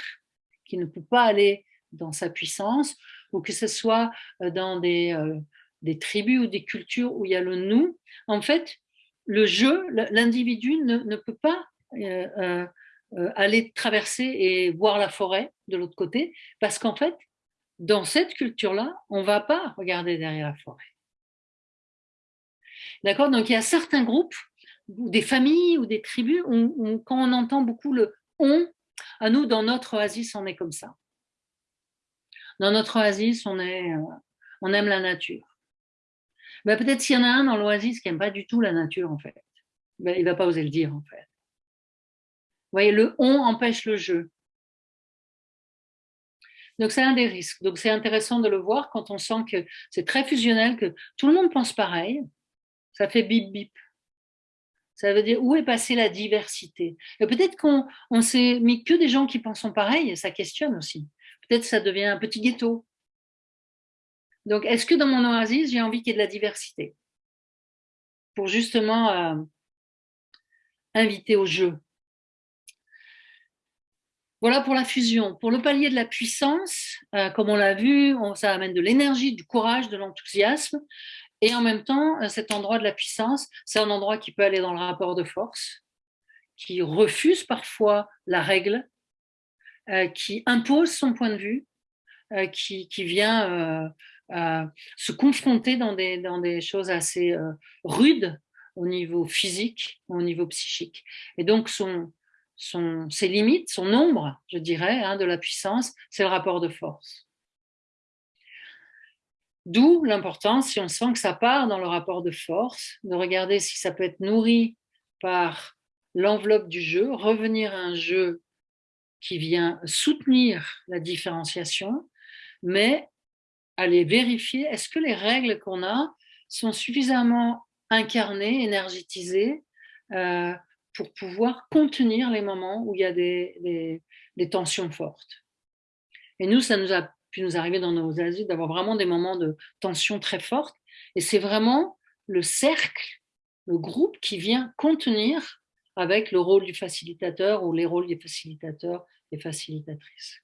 qui ne peut pas aller dans sa puissance, ou que ce soit euh, dans euh, des tribus ou des cultures où il y a le nous. En fait, le jeu, l'individu ne, peut pas aller traverser et voir la forêt de l'autre côté, parce qu'en fait, dans cette culture-là, on ne va pas regarder derrière la forêt. D'accord? Donc, il y a certains groupes ou des familles ou des tribus, quand on entend beaucoup le on, à nous, dans notre oasis, on est comme ça. Dans notre oasis, on, est, euh, on aime la nature. Ben, Peut-être s'il y en a un dans l'oasis qui n'aime pas du tout la nature, en fait. Ben, il ne va pas oser le dire, en fait. Vous voyez, le on empêche le jeu. Donc, c'est un des risques. Donc, c'est intéressant de le voir quand on sent que c'est très fusionnel, que tout le monde pense pareil. Ça fait bip bip. Ça veut dire où est passée la diversité? Et peut-être qu'on s'est mis que des gens qui pensent pareil, et ça questionne aussi. Peut-être ça devient un petit ghetto. Donc, est-ce que dans mon oasis, j'ai envie qu'il y ait de la diversité? Pour justement euh, inviter au jeu. Voilà pour la fusion. Pour le palier de la puissance, euh, comme on l'a vu, ça amène de l'énergie, du courage, de l'enthousiasme. Et en même temps, euh, cet endroit de la puissance, c'est un endroit qui peut aller dans le rapport de force, qui refuse parfois la règle, euh, qui impose son point de vue, euh, qui, vient se confronter dans des, dans des choses assez rudes au niveau physique, au niveau psychique. Et donc, son, ses limites, son ombre, je dirais, hein, de la puissance, c'est le rapport de force. D'où l'importance, si on sent que ça part dans le rapport de force, de regarder si ça peut être nourri par l'enveloppe du jeu, revenir à un jeu qui vient soutenir la différenciation, mais aller vérifier est-ce que les règles qu'on a sont suffisamment incarnées, énergétisées, euh, pour pouvoir contenir les moments où il y a des, des tensions fortes? Et nous, ça nous a puis nous arriver dans nos asiles d'avoir vraiment des moments de tension très forte. Et c'est vraiment le cercle, le groupe qui vient contenir avec le rôle du facilitateur ou les rôles des facilitateurs et facilitatrices.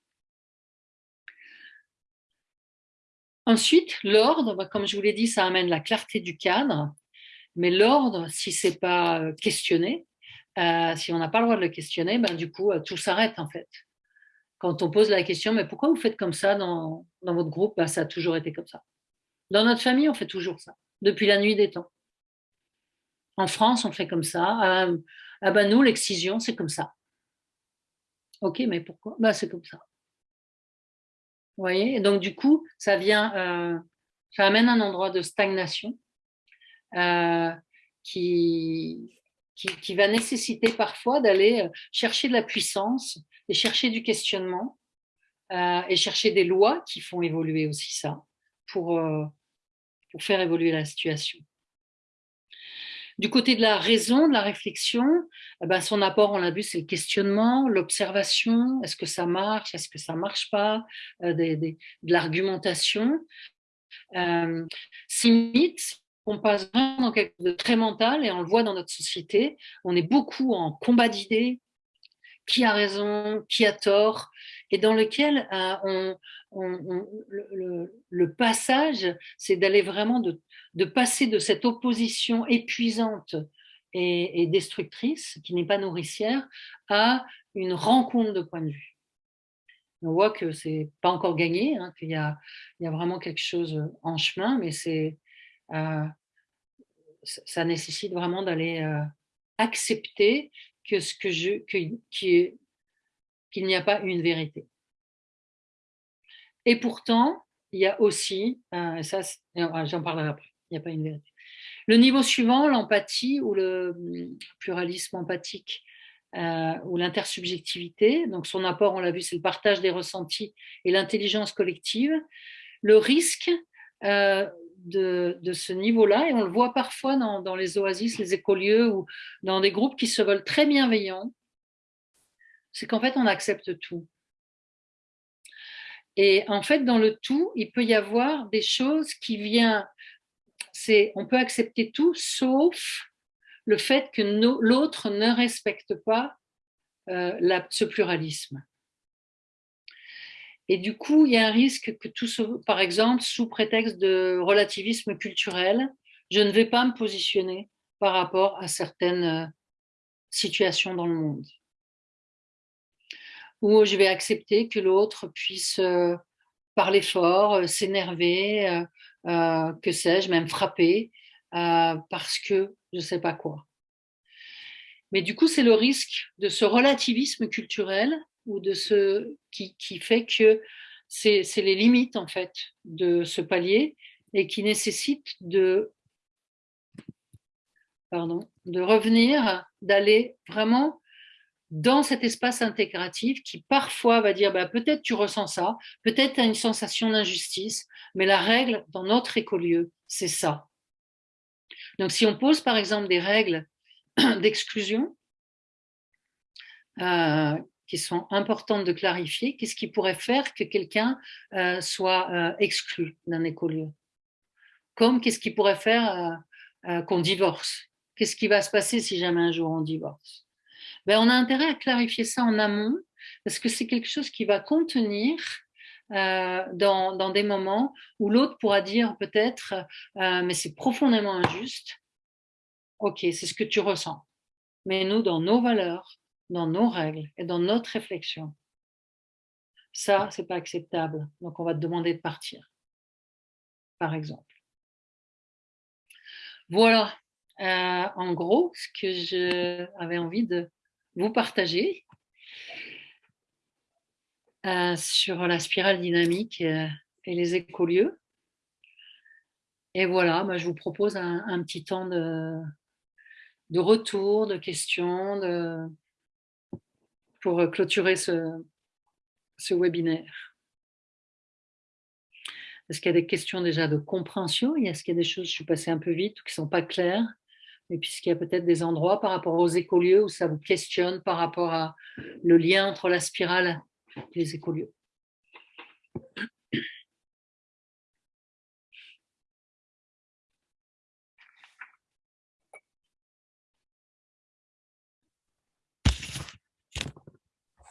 Ensuite, l'ordre, bah, comme je vous l'ai dit, ça amène la clarté du cadre, mais l'ordre, si ce n'est pas euh, questionné, euh, si on n'a pas le droit de le questionner, ben, du coup, euh, tout s'arrête en fait quand on pose la question, mais pourquoi vous faites comme ça dans, votre groupe? Bah, Ça a toujours été comme ça. Dans notre famille, on fait toujours ça, depuis la nuit des temps. en France, on fait comme ça. Ah, ah ben nous, l'excision, c'est comme ça. Ok, mais pourquoi? Bah, C'est comme ça. Vous voyez? Et donc, du coup, ça vient, euh, ça amène un endroit de stagnation euh, qui, qui, va nécessiter parfois d'aller euh, chercher de la puissance et chercher du questionnement et chercher des lois qui font évoluer aussi ça pour, pour faire évoluer la situation. Du côté de la raison, de la réflexion, eh ben son apport, on l'a vu, c'est le questionnement, l'observation, est-ce que ça marche, est-ce que ça marche pas, euh, de l'argumentation. Euh, mythes, on passe vraiment dans quelque chose de très mental et on le voit dans notre société, on est beaucoup en combat d'idées, qui a raison, qui a tort, et dans lequel euh, on, le, passage, c'est d'aller vraiment de, passer de cette opposition épuisante et, destructrice, qui n'est pas nourricière, à une rencontre de points de vue. On voit que c'est pas encore gagné, hein, qu'il y y a vraiment quelque chose en chemin, mais c'est ça nécessite vraiment d'aller euh, accepter que ce que je, qu'il n'y a pas une vérité. Et pourtant, il y a aussi, euh, ça, j'en parlerai après, il n'y a pas une vérité. Le niveau suivant, l'empathie ou le hum, pluralisme empathique euh, ou l'intersubjectivité. Donc son apport, on l'a vu, c'est le partage des ressentis et l'intelligence collective. Le risque euh, de, ce niveau-là, et on le voit parfois dans, les oasis, les écolieux ou dans des groupes qui se veulent très bienveillants, c'est qu'en fait, on accepte tout. Et en fait, dans le tout, il peut y avoir des choses qui viennent, on peut accepter tout sauf le fait que l'autre ne respecte pas euh, ce pluralisme. Et du coup, il y a un risque que tout, par exemple, sous prétexte de relativisme culturel, je ne vais pas me positionner par rapport à certaines euh, situations dans le monde où je vais accepter que l'autre puisse euh, parler fort, euh, s'énerver, que sais-je, même frapper, parce que je ne sais pas quoi. Mais du coup, c'est le risque de ce relativisme culturel ou de ce qui, qui fait que c'est les limites en fait de ce palier et qui nécessite de, pardon, de revenir, d'aller vraiment dans cet espace intégratif qui parfois va dire bah, peut-être tu ressens ça, peut-être tu as une sensation d'injustice, mais la règle dans notre écolieu, c'est ça. Donc si on pose par exemple des règles d'exclusion euh, qui sont importantes de clarifier, qu'est-ce qui pourrait faire que quelqu'un euh, soit euh, exclu d'un écolieu? Comme qu'est-ce qui pourrait faire qu'on divorce? Qu'est-ce qui va se passer si jamais un jour on divorce? Ben, on a intérêt à clarifier ça en amont parce que c'est quelque chose qui va contenir euh, dans, des moments où l'autre pourra dire peut-être euh, mais c'est profondément injuste. Ok, c'est ce que tu ressens. Mais nous, dans nos valeurs, dans nos règles et dans notre réflexion, ça, c'est pas acceptable. Donc, on va te demander de partir, par exemple. Voilà, euh, en gros, ce que j'avais envie de vous partager euh, sur la spirale dynamique euh, et les écolieux. Et voilà, moi, je vous propose un, petit temps de, de, retour, de questions, de, pour clôturer ce, ce webinaire. Est-ce qu'il y a des questions déjà de compréhension? Est-ce qu'il y a des choses, je suis passée un peu vite, qui ne sont pas claires? Et puisqu'il y a peut-être des endroits par rapport aux écolieux où ça vous questionne par rapport à le lien entre la spirale et les écolieux?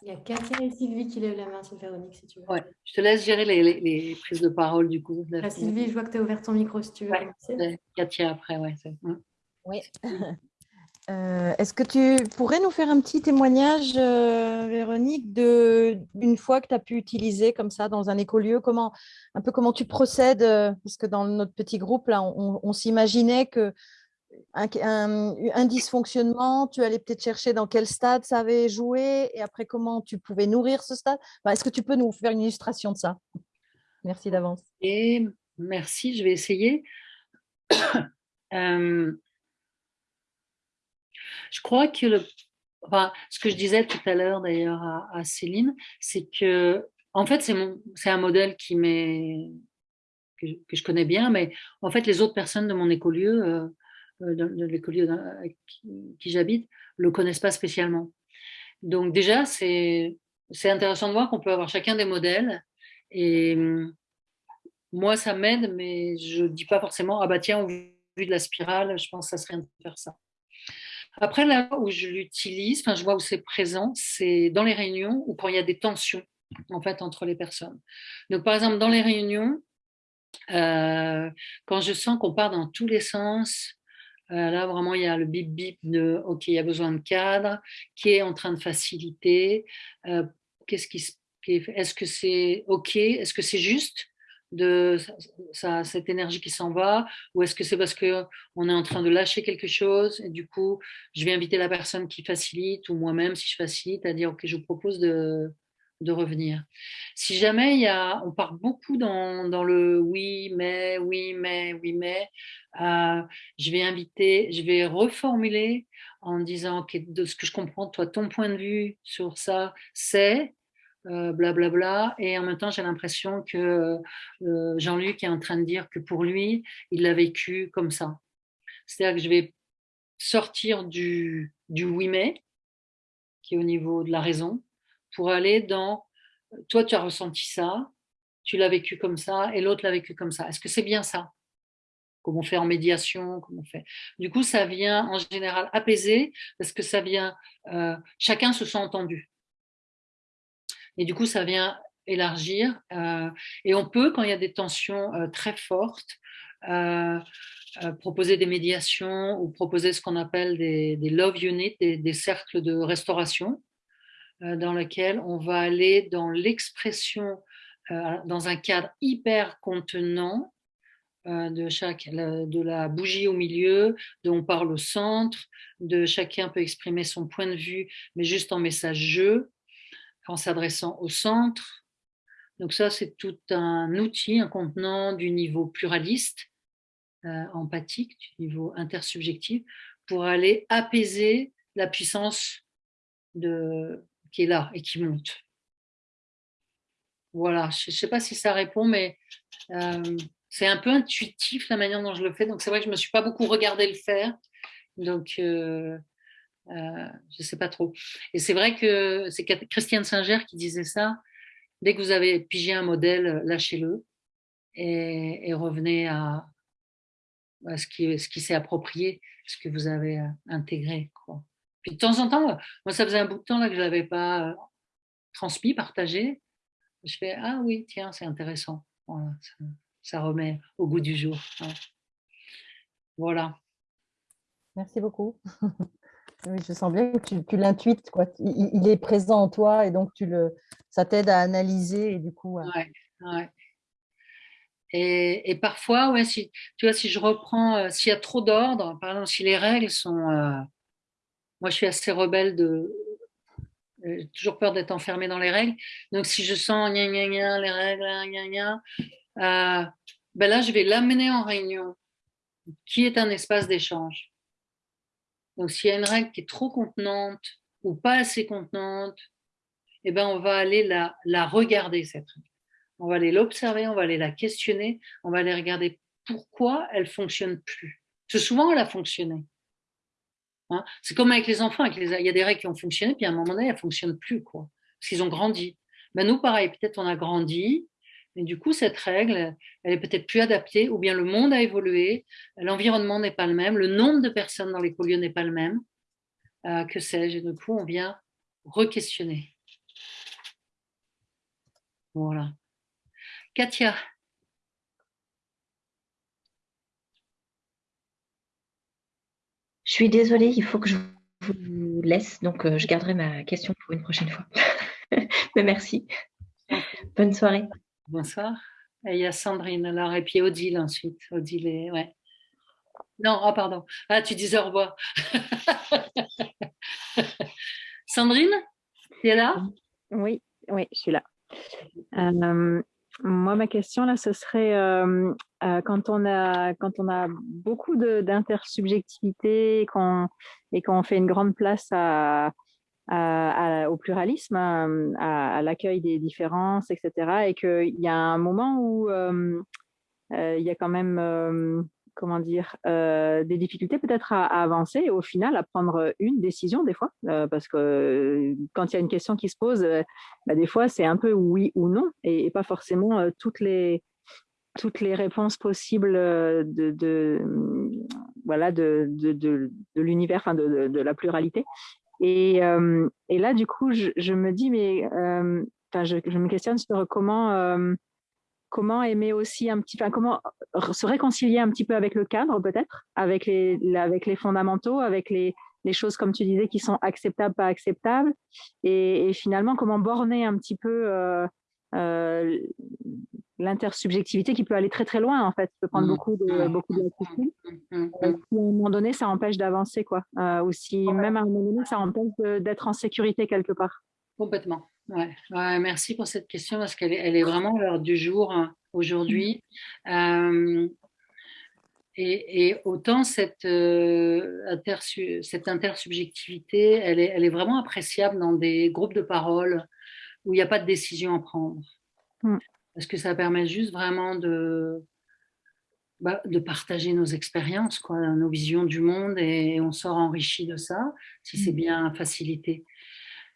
Il y a Katia et Sylvie qui lèvent la main sur Véronique, si tu veux. Ouais, je te laisse gérer les, prises de parole du coup. Ah, Sylvie, je vois que tu as ouvert ton micro si tu veux. Katia après, ouais. Oui. Euh, est-ce que tu pourrais nous faire un petit témoignage, euh, Véronique, d'une fois que tu as pu utiliser comme ça dans un écolieu, comment, un peu comment tu procèdes euh, Parce que dans notre petit groupe, là, on, s'imaginait que un, dysfonctionnement, tu allais peut-être chercher dans quel stade ça avait joué et après comment tu pouvais nourrir ce stade? Est-ce que tu peux nous faire une illustration de ça? Merci d'avance. Et merci, je vais essayer. Euh, je crois que le, ce que je disais tout à l'heure d'ailleurs à, Céline, c'est que en fait c'est un modèle qui m'est que, je connais bien, mais en fait les autres personnes de mon écolieu, euh, de, l'écolieu qui, qui j'habite, le connaissent pas spécialement. Donc déjà c'est intéressant de voir qu'on peut avoir chacun des modèles et moi ça m'aide, mais je dis pas forcément ah bah tiens au vu de la spirale, je pense que ça serait de faire ça. Après, là où je l'utilise, enfin, je vois où c'est présent, c'est dans les réunions ou quand il y a des tensions en fait, entre les personnes. Donc, par exemple, dans les réunions, euh, quand je sens qu'on part dans tous les sens, euh, là, vraiment, il y a le bip bip de OK, il y a besoin de cadre, qui est en train de faciliter. Euh, qu'est-ce qui, est-ce que c'est OK? Est-ce que c'est juste de cette énergie qui s'en va? Ou est-ce que c'est parce qu'on est en train de lâcher quelque chose et du coup je vais inviter la personne qui facilite ou moi-même si je facilite à dire ok je vous propose de, de revenir. Si jamais il y a, on part beaucoup dans, dans le oui mais, oui mais, oui mais, euh, je vais inviter, je vais reformuler en disant que de ce que je comprends, toi ton point de vue sur ça c'est blablabla. Euh, et en même temps, j'ai l'impression que euh, Jean-Luc est en train de dire que pour lui, il l'a vécu comme ça. C'est-à-dire que je vais sortir du, du oui mais, qui est au niveau de la raison, pour aller dans toi, tu as ressenti ça, tu l'as vécu comme ça, et l'autre l'a vécu comme ça. Est-ce que c'est bien ça? Comment on fait en médiation Comment on fait Du coup, ça vient en général apaiser, parce que ça vient, euh, chacun se sent entendu. Et du coup, ça vient élargir. Euh, et on peut, quand il y a des tensions euh, très fortes, proposer des médiations ou proposer ce qu'on appelle des, love units, des, cercles de restauration, dans lesquels on va aller dans l'expression, dans un cadre hyper contenant, de, chaque, de la bougie au milieu, dont on parle au centre, de chacun peut exprimer son point de vue, mais juste en message jeu, en s'adressant au centre. Donc ça, c'est tout un outil, un contenant du niveau pluraliste, euh, empathique, du niveau intersubjectif, pour aller apaiser la puissance de, qui est là et qui monte. Voilà, je ne sais pas si ça répond, mais euh, c'est un peu intuitif la manière dont je le fais. Donc c'est vrai que je ne me suis pas beaucoup regardé le faire. Donc euh, euh, je ne sais pas trop. Et c'est vrai que c'est Christiane Singer qui disait ça. Dès que vous avez pigé un modèle, lâchez-le et, revenez à, ce qui, ce qui s'est approprié, ce que vous avez intégré. Quoi. Puis de temps en temps, moi ça faisait un bout de temps là, que je ne l'avais pas euh, transmis, partagé. Je fais Ah oui, tiens, c'est intéressant. ça, remet au goût du jour. Voilà. Merci beaucoup. Oui, je sens bien que tu, l'intuites, quoi. Il, est présent en toi et donc tu le, ça t'aide à analyser et du coup. Ouais, ouais. Et, et, parfois, ouais, si, tu vois, si je reprends, euh, s'il y a trop d'ordre, par exemple, si les règles sont. Euh, moi, je suis assez rebelle de. Euh, j'ai toujours peur d'être enfermée dans les règles. Donc, si je sens gna gna gna, les règles, gna gna, ben là, je vais l'amener en réunion, qui est un espace d'échange. Donc, s'il y a une règle qui est trop contenante ou pas assez contenante, eh ben, on va aller la, regarder, cette règle. On va aller l'observer, on va aller la questionner, on va aller regarder pourquoi elle fonctionne plus. Parce que souvent, elle a fonctionné. Hein c'est comme avec les enfants, avec les, il y a des règles qui ont fonctionné, puis à un moment donné, elles ne fonctionnent plus, quoi, parce qu'ils ont grandi. Ben nous, pareil, peut-être on a grandi, et du coup, cette règle, elle est peut-être plus adaptée, ou bien le monde a évolué, l'environnement n'est pas le même, le nombre de personnes dans les lieu n'est pas le même, euh, que sais-je, et du coup, on vient re-questionner. Voilà. Katia. Je suis désolée, il faut que je vous laisse, donc euh, je garderai ma question pour une prochaine fois. Mais merci. Bonne soirée. Bonsoir. Et il y a Sandrine alors, et puis Odile ensuite. Odile, ouais. Non, ah pardon. Ah, tu disais au revoir. Sandrine, tu es là? Oui, oui, je suis là. Euh, moi, ma question là, ce serait euh, euh, quand, on a, quand on a beaucoup d'intersubjectivité et qu'on fait une grande place au pluralisme, à, l'accueil des différences, etc. Et qu'il y a un moment où il y a quand même comment dire, euh, des difficultés peut-être à, avancer et au final à prendre une décision des fois, euh, parce que euh, quand il y a une question qui se pose, bah, des fois c'est un peu oui ou non et, pas forcément toutes les toutes les réponses possibles de, de voilà de, de, l'univers, enfin de, la pluralité. Et, et, là, du coup, je, me dis, mais je, je, me questionne sur comment comment aimer aussi un petit, enfin, comment se réconcilier un petit peu avec le cadre peut-être, avec les, avec les fondamentaux, avec les, les, choses comme tu disais qui sont acceptables, pas acceptables, et, finalement comment borner un petit peu euh, euh, l'intersubjectivité qui peut aller très très loin en fait, qui peut prendre mmh. beaucoup de mmh. beaucoup de mmh. euh, à un moment donné ça empêche d'avancer quoi, ou si même à un moment donné ça empêche d'être en sécurité quelque part. Complètement. Ouais. merci pour cette question parce qu'elle est, elle est vraiment l'heure du jour hein, aujourd'hui. Euh, et, autant cette, euh, cette intersubjectivité, elle est, elle est vraiment appréciable dans des groupes de parole où il n'y a pas de décision à prendre. Mm. Parce que ça permet juste vraiment de, bah, de partager nos expériences, quoi, nos visions du monde et on sort enrichi de ça si c'est mm. bien facilité.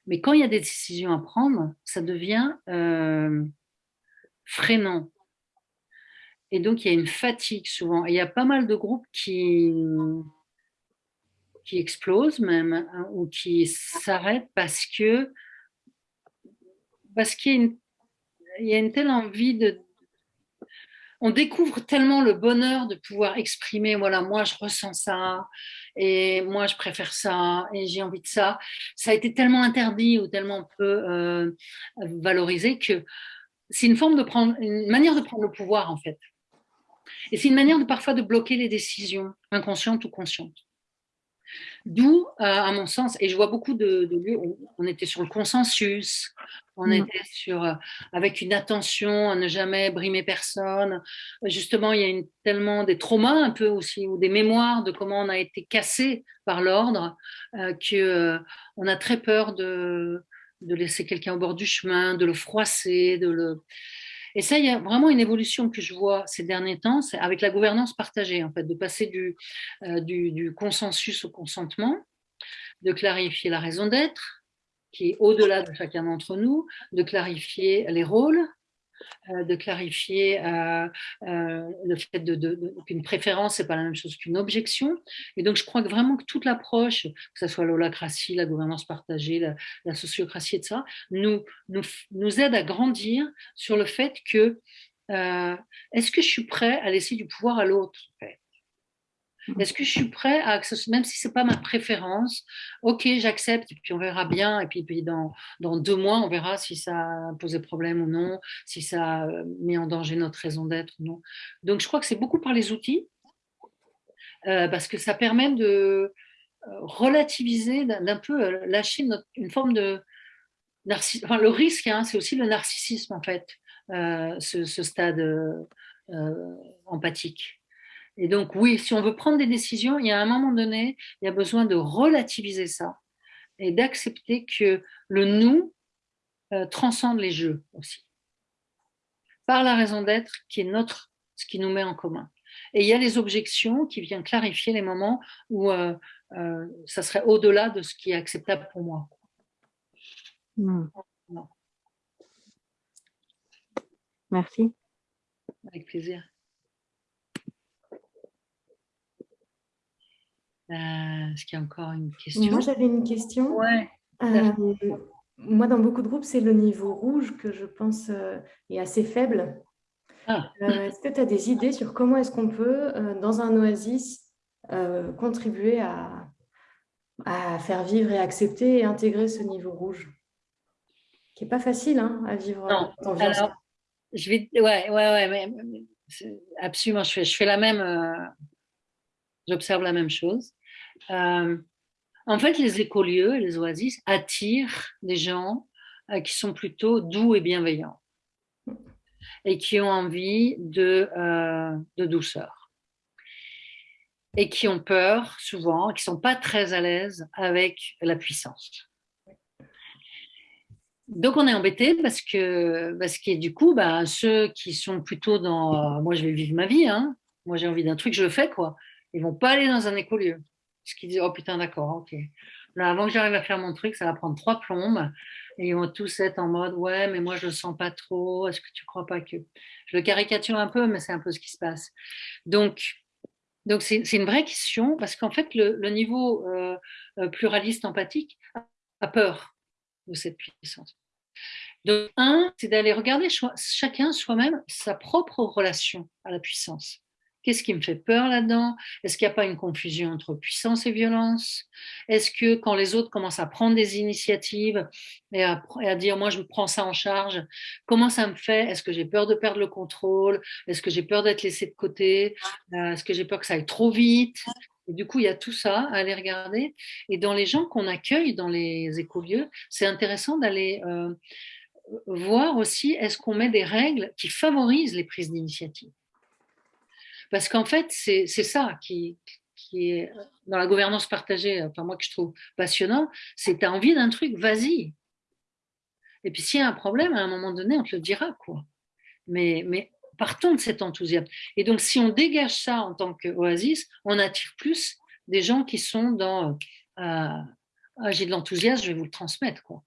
Mais quand il y a des décisions à prendre, ça devient euh, freinant. Et donc, il y a une fatigue souvent. il y a pas mal de groupes qui, qui explosent même, hein, ou qui s'arrêtent parce que parce qu'il y, a une telle envie de, on découvre tellement le bonheur de pouvoir exprimer, voilà, moi je ressens ça, et moi je préfère ça, et j'ai envie de ça. Ça a été tellement interdit ou tellement peu euh, valorisé que c'est une forme de prendre, une manière de prendre le pouvoir en fait. Et c'est une manière de parfois de bloquer les décisions, inconscientes ou conscientes. D'où, euh, à mon sens, et je vois beaucoup de, lieux où on était sur le consensus, on mm. était sur, euh, avec une attention à ne jamais brimer personne. Justement, il y a une, tellement des traumas un peu aussi, ou des mémoires de comment on a été cassé par l'ordre, euh, que euh, on a très peur de, de laisser quelqu'un au bord du chemin, de le froisser, de le et ça, il y a vraiment une évolution que je vois ces derniers temps, c'est avec la gouvernance partagée, en fait, de passer du, euh, du, consensus au consentement, de clarifier la raison d'être, qui est au-delà de chacun d'entre nous, de clarifier les rôles, de clarifier euh, euh, le fait qu'une préférence n'est pas la même chose qu'une objection. Et donc, je crois vraiment que toute l'approche, que ce soit l'holacratie, la gouvernance partagée, la, sociocratie, etc., nous, nous, nous aide à grandir sur le fait que est-ce que je suis prêt à laisser du pouvoir à l'autre. Est-ce que je suis prêt à, même si c'est pas ma préférence, ok, j'accepte, puis on verra bien, et puis, puis dans, dans, deux mois, on verra si ça a problème ou non, si ça a mis en danger notre raison d'être ou non. Donc, je crois que c'est beaucoup par les outils, euh, parce que ça permet de euh, relativiser, d'un peu euh, lâcher une forme de. Enfin, le risque, hein, c'est aussi le narcissisme, en fait, ce, ce, stade empathique. Et donc, oui, si on veut prendre des décisions, il y a un moment donné, il y a besoin de relativiser ça et d'accepter que le nous euh, transcende les jeux aussi. Par la raison d'être qui est notre, ce qui nous met en commun. Et il y a les objections qui viennent clarifier les moments où euh, euh, ça serait au-delà de ce qui est acceptable pour moi. Hmm. Merci. Avec plaisir. Est-ce qu'il y a encore une question Moi, j'avais une question. Ouais. Euh, moi, dans beaucoup de groupes, c'est le niveau rouge que je pense euh, est assez faible. Ah. est-ce que tu as des idées sur comment est-ce qu'on peut, dans un oasis, contribuer à, à, faire vivre et accepter et intégrer ce niveau rouge? Qui n'est pas facile hein, à vivre non. Alors, je vais... Ouais, ouais, ouais, mais, absolument, je fais, je fais la même j'observe la même chose. En fait, les écolieux et les oasis attirent des gens qui sont plutôt doux et bienveillants et qui ont envie de, de douceur et qui ont peur souvent, qui ne sont pas très à l'aise avec la puissance. Donc on est embêté parce que, parce que du coup, bah, ceux qui sont plutôt dans moi je vais vivre ma vie, hein, moi j'ai envie d'un truc, je le fais quoi. Ils vont pas aller dans un écolieu. Parce qu'ils disent oh putain d'accord, ok. Là, avant que j'arrive à faire mon truc, ça va prendre trois plombes. Et ils vont tous être en mode ouais, mais moi je le sens pas trop. Est-ce que tu crois pas que je le caricature un peu, mais c'est un peu ce qui se passe. Donc donc c'est une vraie question parce qu'en fait le, niveau euh, euh, pluraliste empathique a peur de cette puissance. Donc, un, c'est d'aller regarder chacun soi-même sa propre relation à la puissance. Qu'est-ce qui me fait peur là-dedans? Est-ce qu'il n'y a pas une confusion entre puissance et violence? Est-ce que quand les autres commencent à prendre des initiatives et à, dire moi je prends ça en charge, comment ça me fait? Est-ce que j'ai peur de perdre le contrôle? Est-ce que j'ai peur d'être laissé de côté? Euh, Est-ce que j'ai peur que ça aille trop vite? Du coup, il y a tout ça à aller regarder. Et dans les gens qu'on accueille dans les écolieux, c'est intéressant d'aller euh, voir aussi, est-ce qu'on met des règles qui favorisent les prises d'initiative? Parce qu'en fait, c'est ça qui, est dans la gouvernance partagée, enfin moi que je trouve passionnant, c'est tu as envie d'un truc, vas-y. Et puis s'il y a un problème, à un moment donné, on te le dira. quoi. Mais, partons de cet enthousiasme. Et donc, si on dégage ça en tant qu'oasis, on attire plus des gens qui sont dans euh, ah, j'ai de l'enthousiasme, je vais vous le transmettre. Quoi.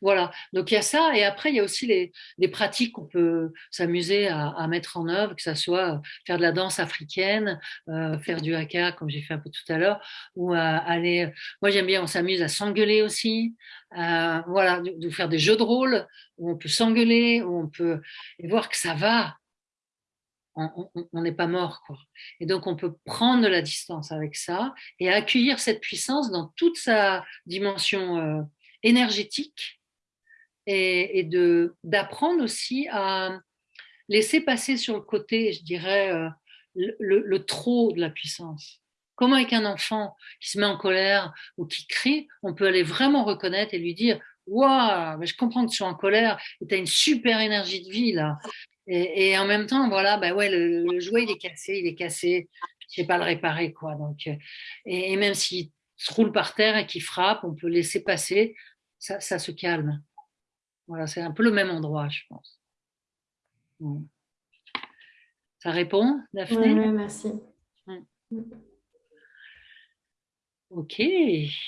Voilà, donc il y a ça, et après il y a aussi les, des pratiques qu'on peut s'amuser à, mettre en œuvre, que ce soit faire de la danse africaine, euh, faire du haka comme j'ai fait un peu tout à l'heure, ou aller, moi j'aime bien, on s'amuse à s'engueuler aussi, euh, voilà, de, faire des jeux de rôle où on peut s'engueuler, où on peut et voir que ça va, on n'est pas mort. Quoi. Et donc, on peut prendre la distance avec ça et accueillir cette puissance dans toute sa dimension euh, énergétique et, et d'apprendre aussi à laisser passer sur le côté, je dirais, euh, le, trop de la puissance. Comment avec un enfant qui se met en colère ou qui crie, on peut aller vraiment reconnaître et lui dire Waouh, je comprends que tu sois en colère et tu as une super énergie de vie là. Et, en même temps, voilà, bah ouais, le, jouet il est cassé, il est cassé, je sais pas le réparer quoi. Donc, euh, et, même s'il se roule par terre et qu'il frappe, on peut laisser passer, ça, ça se calme. Voilà, c'est un peu le même endroit, je pense. Ça répond, Daphné? Oui, merci. Ok. Il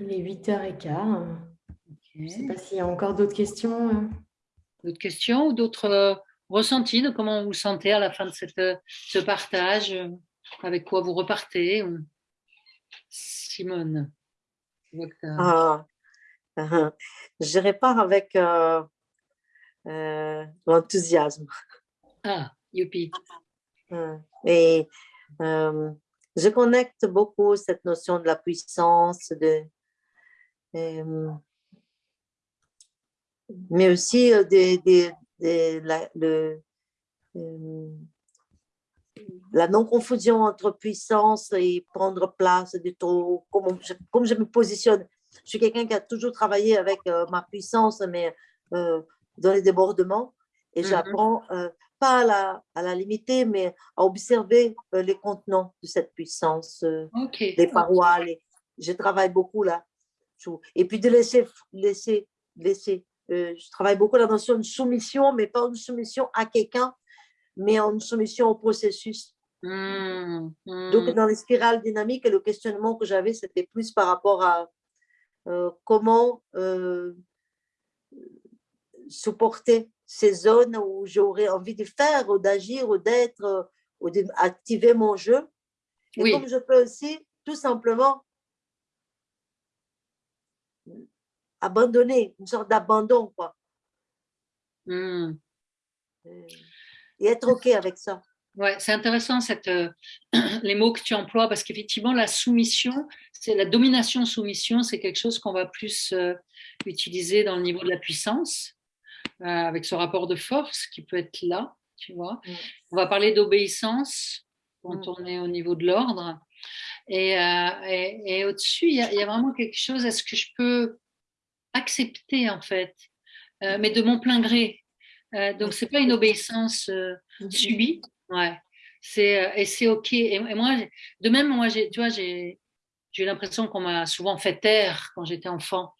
est 8h15. Je ne sais pas s'il y a encore d'autres questions. Euh. D'autres questions ou d'autres euh, ressentis de comment vous vous sentez à la fin de cette, euh, ce partage? Avec quoi vous repartez? Simone? Ah, je répare avec euh, euh, l'enthousiasme. Ah, youpi. Et euh, je connecte beaucoup cette notion de la puissance, de, mais aussi de, la, la non-confusion entre puissance et prendre place de trop, comme comme je me positionne je suis quelqu'un qui a toujours travaillé avec euh, ma puissance, mais euh, dans les débordements. Et mm-hmm. j'apprends euh, pas à la, à la, limiter, mais à observer les contenants de cette puissance, les parois. Je travaille beaucoup là. Et puis de laisser, laisser, laisser. je travaille beaucoup la notion de soumission, mais pas une soumission à quelqu'un, mais une soumission au processus. Mm, Donc, mm. dans les spirales dynamiques, le questionnement que j'avais, c'était plus par rapport à, euh, comment euh, supporter ces zones où j'aurais envie de faire ou d'agir ou d'être ou d'activer mon jeu. Et comme je peux aussi tout simplement abandonner, une sorte d'abandon, quoi. Hmm. Et être OK avec ça. Ouais, c'est intéressant cette, euh, les mots que tu emploies parce qu'effectivement, la soumission, c'est la domination-soumission, c'est quelque chose qu'on va plus euh, utiliser dans le niveau de la puissance, euh, avec ce rapport de force qui peut être là. tu vois. On va parler d'obéissance quand on est au niveau de l'ordre. Et, et, au-dessus, il y, a vraiment quelque chose, est-ce que je peux accepter en fait, mais de mon plein gré? donc, c'est pas une obéissance subie, ouais. C'est, et c'est OK. Et, moi, de même, moi, tu vois, j'ai j'ai l'impression qu'on m'a souvent fait taire quand j'étais enfant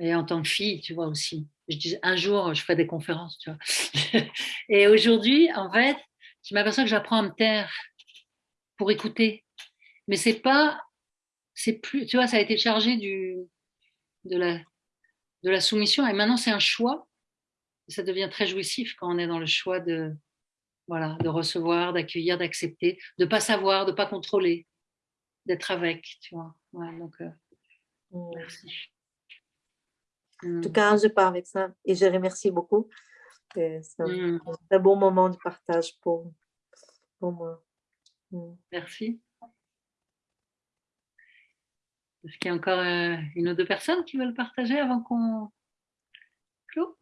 et en tant que fille, tu vois aussi. Je disais un jour, je ferai des conférences, tu vois. et aujourd'hui, en fait, je m'aperçois que j'apprends à me taire pour écouter. Mais c'est pas, c'est plus, tu vois, ça a été chargé du, de la, de la soumission et maintenant c'est un choix. ça devient très jouissif quand on est dans le choix de, voilà, de recevoir, d'accueillir, d'accepter, de pas savoir, de pas contrôler d'être avec, tu vois. donc, euh, mm. merci. En tout mm. cas, je pars avec ça et je remercie beaucoup. C'est un, mm. bon moment de partage pour, pour moi. Merci. Est-ce qu'il y a encore euh, une ou deux personnes qui veulent partager avant qu'on clôt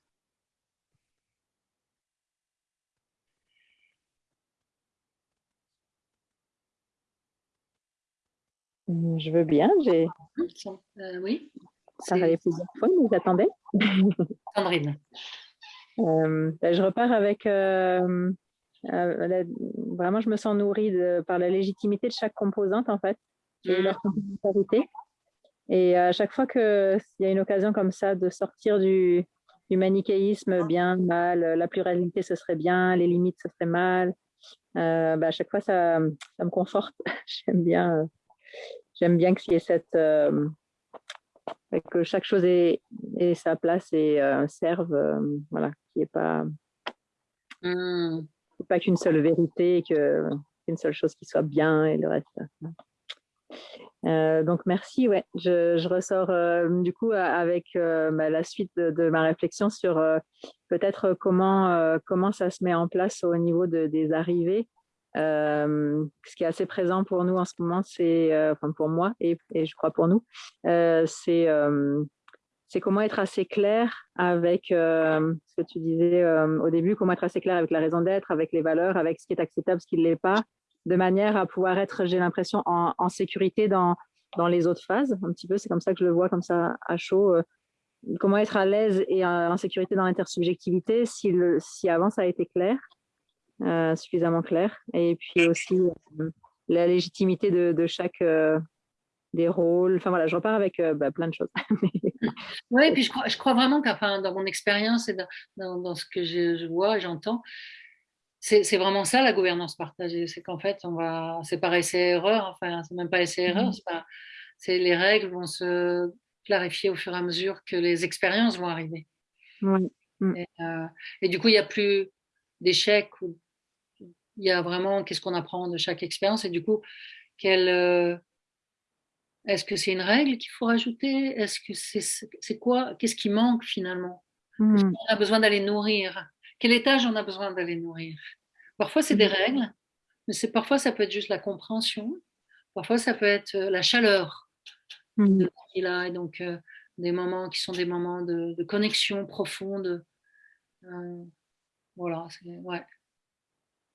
Mmh, je veux bien. J'ai... Euh, oui. Ça va plusieurs fois, vous attendez Sandrine. Euh, ben, je repars avec. Euh, vraiment, je me sens nourrie de, par la légitimité de chaque composante, en fait, et mmh. leur complémentarité. Et à chaque fois qu'il y a une occasion comme ça de sortir du, du manichéisme, bien, mal, la pluralité, ce serait bien, les limites, ce serait mal, ben, à chaque fois, ça, ça me conforte. J'aime bien j'aime bien qu'il y ait cette euh, que chaque chose ait, sa place et euh, serve, euh, voilà, qu'il n'y ait pas, mmh. pas qu'une seule vérité, qu'une seule chose qui soit bien et le reste. donc merci, ouais. Je, je ressors du coup avec bah, la suite de, ma réflexion sur peut-être comment comment ça se met en place au niveau de, des arrivées ce qui est assez présent pour nous en ce moment, c'est, enfin pour moi et, je crois pour nous, c'est comment être assez clair avec ce que tu disais au début, comment être assez clair avec la raison d'être, avec les valeurs, avec ce qui est acceptable, ce qui ne l'est pas, de manière à pouvoir être, j'ai l'impression, en, sécurité dans, dans les autres phases. Un petit peu, c'est comme ça que je le vois, comme ça, à chaud. comment être à l'aise et en sécurité dans l'intersubjectivité si avant ça a été clair euh, suffisamment clair. Et puis aussi euh, la légitimité de, de chaque euh, des rôles. Enfin voilà, je repars avec bah, plein de choses. oui, et puis je crois, je crois vraiment que dans mon expérience et dans, dans, ce que je, je vois, j'entends, c'est vraiment ça la gouvernance partagée. C'est qu'en fait, on va, c'est pas essai-erreur, enfin, c'est même pas essai-erreur, mmh. c'est les règles vont se clarifier au fur et à mesure que les expériences vont arriver. Mmh. Et, et, du coup, il n'y a plus d'échecs ou il y a vraiment qu'est-ce qu'on apprend de chaque expérience et du coup, euh, est-ce que c'est une règle qu'il faut rajouter? Est-ce que c'est quoi Qu'est-ce qui manque finalement? Mmh. On a besoin d'aller nourrir? Quel étage on a besoin d'aller nourrir? Parfois c'est des mmh. règles, mais c'est parfois ça peut être juste la compréhension. Parfois ça peut être euh, la chaleur mmh. et donc euh, des moments qui sont des moments de, connexion profonde. voilà, ouais.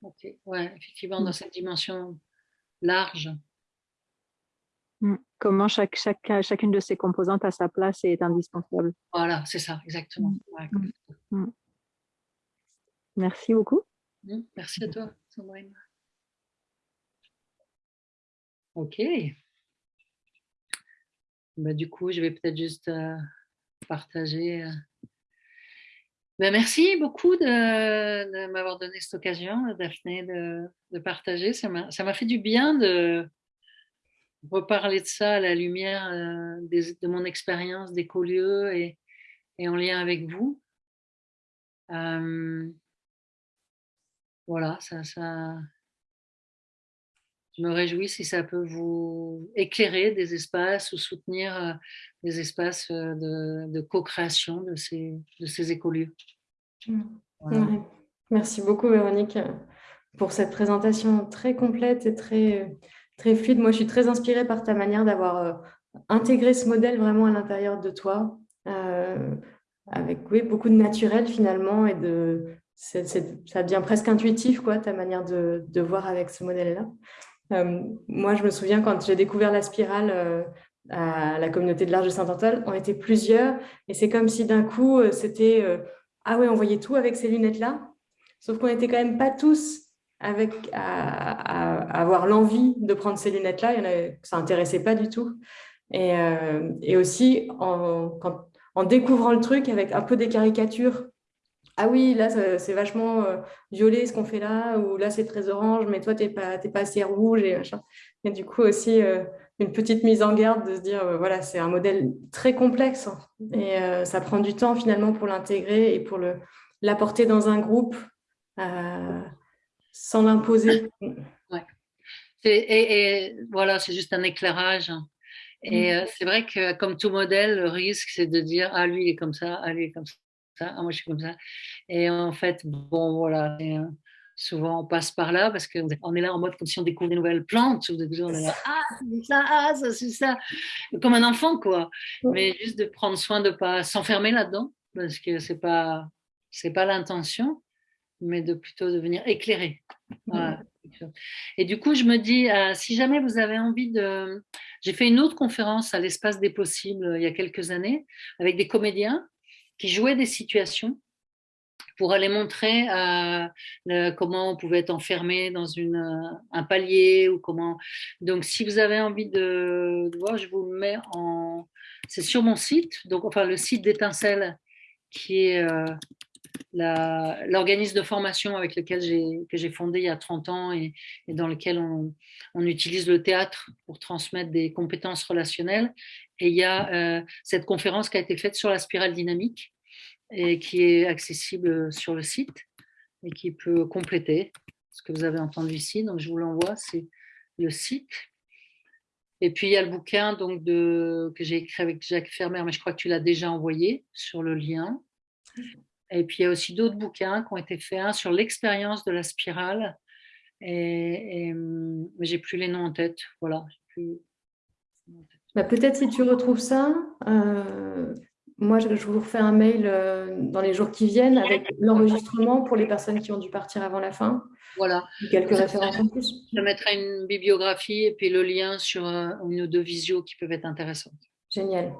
Ok, ouais, effectivement, dans mmh. cette dimension large. Mmh. Comment chaque, chaque, chacune de ces composantes a sa place et est indispensable. Voilà, c'est ça, exactement. Mmh. Merci beaucoup. Merci à toi, Sandrine. Ok. Bah, du coup, je vais peut-être juste euh, partager euh, ben, merci beaucoup de, m'avoir donné cette occasion, Daphné, de, partager. Ça m'a fait du bien de reparler de ça à la lumière euh, de mon expérience d'écolieu et, et en lien avec vous. Euh, voilà, ça, je me réjouis si ça peut vous éclairer des espaces ou soutenir euh, des espaces euh, de, co-création de ces, de ces écolieux. Mmh. Merci beaucoup Véronique pour cette présentation très complète et très, très fluide. Moi, je suis très inspirée par ta manière d'avoir euh, intégré ce modèle vraiment à l'intérieur de toi, avec oui, beaucoup de naturel finalement et de ça devient presque intuitif, quoi, ta manière de, de voir avec ce modèle-là. Euh, moi, je me souviens quand j'ai découvert la spirale euh, à la communauté de l'Arche de Saint-Antoine, on était plusieurs et c'est comme si d'un coup, euh, c'était Ah ouais, on voyait tout avec ces lunettes-là. Sauf qu'on n'était quand même pas tous avec, à, avoir l'envie de prendre ces lunettes-là. Ça n'intéressait pas du tout. Et, aussi, en découvrant le truc avec un peu des caricatures ah oui, là, c'est vachement euh, violet ce qu'on fait là, ou là, c'est très orange, mais toi, tu n'es pas, pas assez rouge et machin. Et du coup, aussi, euh, une petite mise en garde de se dire, euh, voilà, c'est un modèle très complexe hein. et ça prend du temps finalement pour l'intégrer et pour l'apporter dans un groupe sans l'imposer. Ouais. Et, voilà, c'est juste un éclairage. Hein. Et mm. c'est vrai que comme tout modèle, le risque, c'est de dire, ah, lui, il est comme ça, ah, lui, il est comme ça ah, moi je suis comme ça. Et en fait, bon, voilà, euh, souvent on passe par là parce qu'on est là en mode comme si on découvre des nouvelles plantes. On est là, ah, c'est ça, ah, ça, c'est ça. Comme un enfant, quoi. Mais juste de prendre soin de ne pas s'enfermer là-dedans parce que ce n'est pas, pas l'intention, mais de plutôt devenir éclairé. Et du coup, je me dis, euh, si jamais vous avez envie de... J'ai fait une autre conférence à l'espace des possibles euh, il y a quelques années avec des comédiens qui jouaient des situations pour aller montrer euh, comment on pouvait être enfermé dans une, euh, un palier ou comment. Donc, si vous avez envie de, voir, je vous le mets en. C'est sur mon site, donc enfin le site d'Étincelle, qui est euh, l'organisme de formation avec lequel j'ai fondé il y a 30 ans et, et dans lequel on, on, utilise le théâtre pour transmettre des compétences relationnelles. Et il y a cette conférence qui a été faite sur la spirale dynamique et qui est accessible sur le site et qui peut compléter ce que vous avez entendu ici. Donc, je vous l'envoie, c'est le site. Et puis, il y a le bouquin donc, que j'ai écrit avec Jacques Fermer, mais je crois que tu l'as déjà envoyé sur le lien. Et puis, il y a aussi d'autres bouquins qui ont été faits, sur l'expérience de la spirale. Et, et mais j'ai plus les noms en tête. Voilà. Bah, peut-être si tu retrouves ça, euh, moi, je, vous refais un mail euh, dans les jours qui viennent avec l'enregistrement pour les personnes qui ont dû partir avant la fin. Voilà. quelques références en plus. Je mettrai une bibliographie et puis le lien sur euh, une ou deux visios qui peuvent être intéressantes. Génial.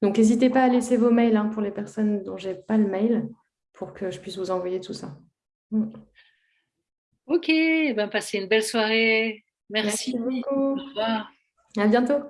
Donc, n'hésitez pas à laisser vos mails hein, pour les personnes dont je n'ai pas le mail pour que je puisse vous envoyer tout ça. Mm. Ok, ben, passez une belle soirée. Merci. Merci beaucoup. Au revoir. À bientôt.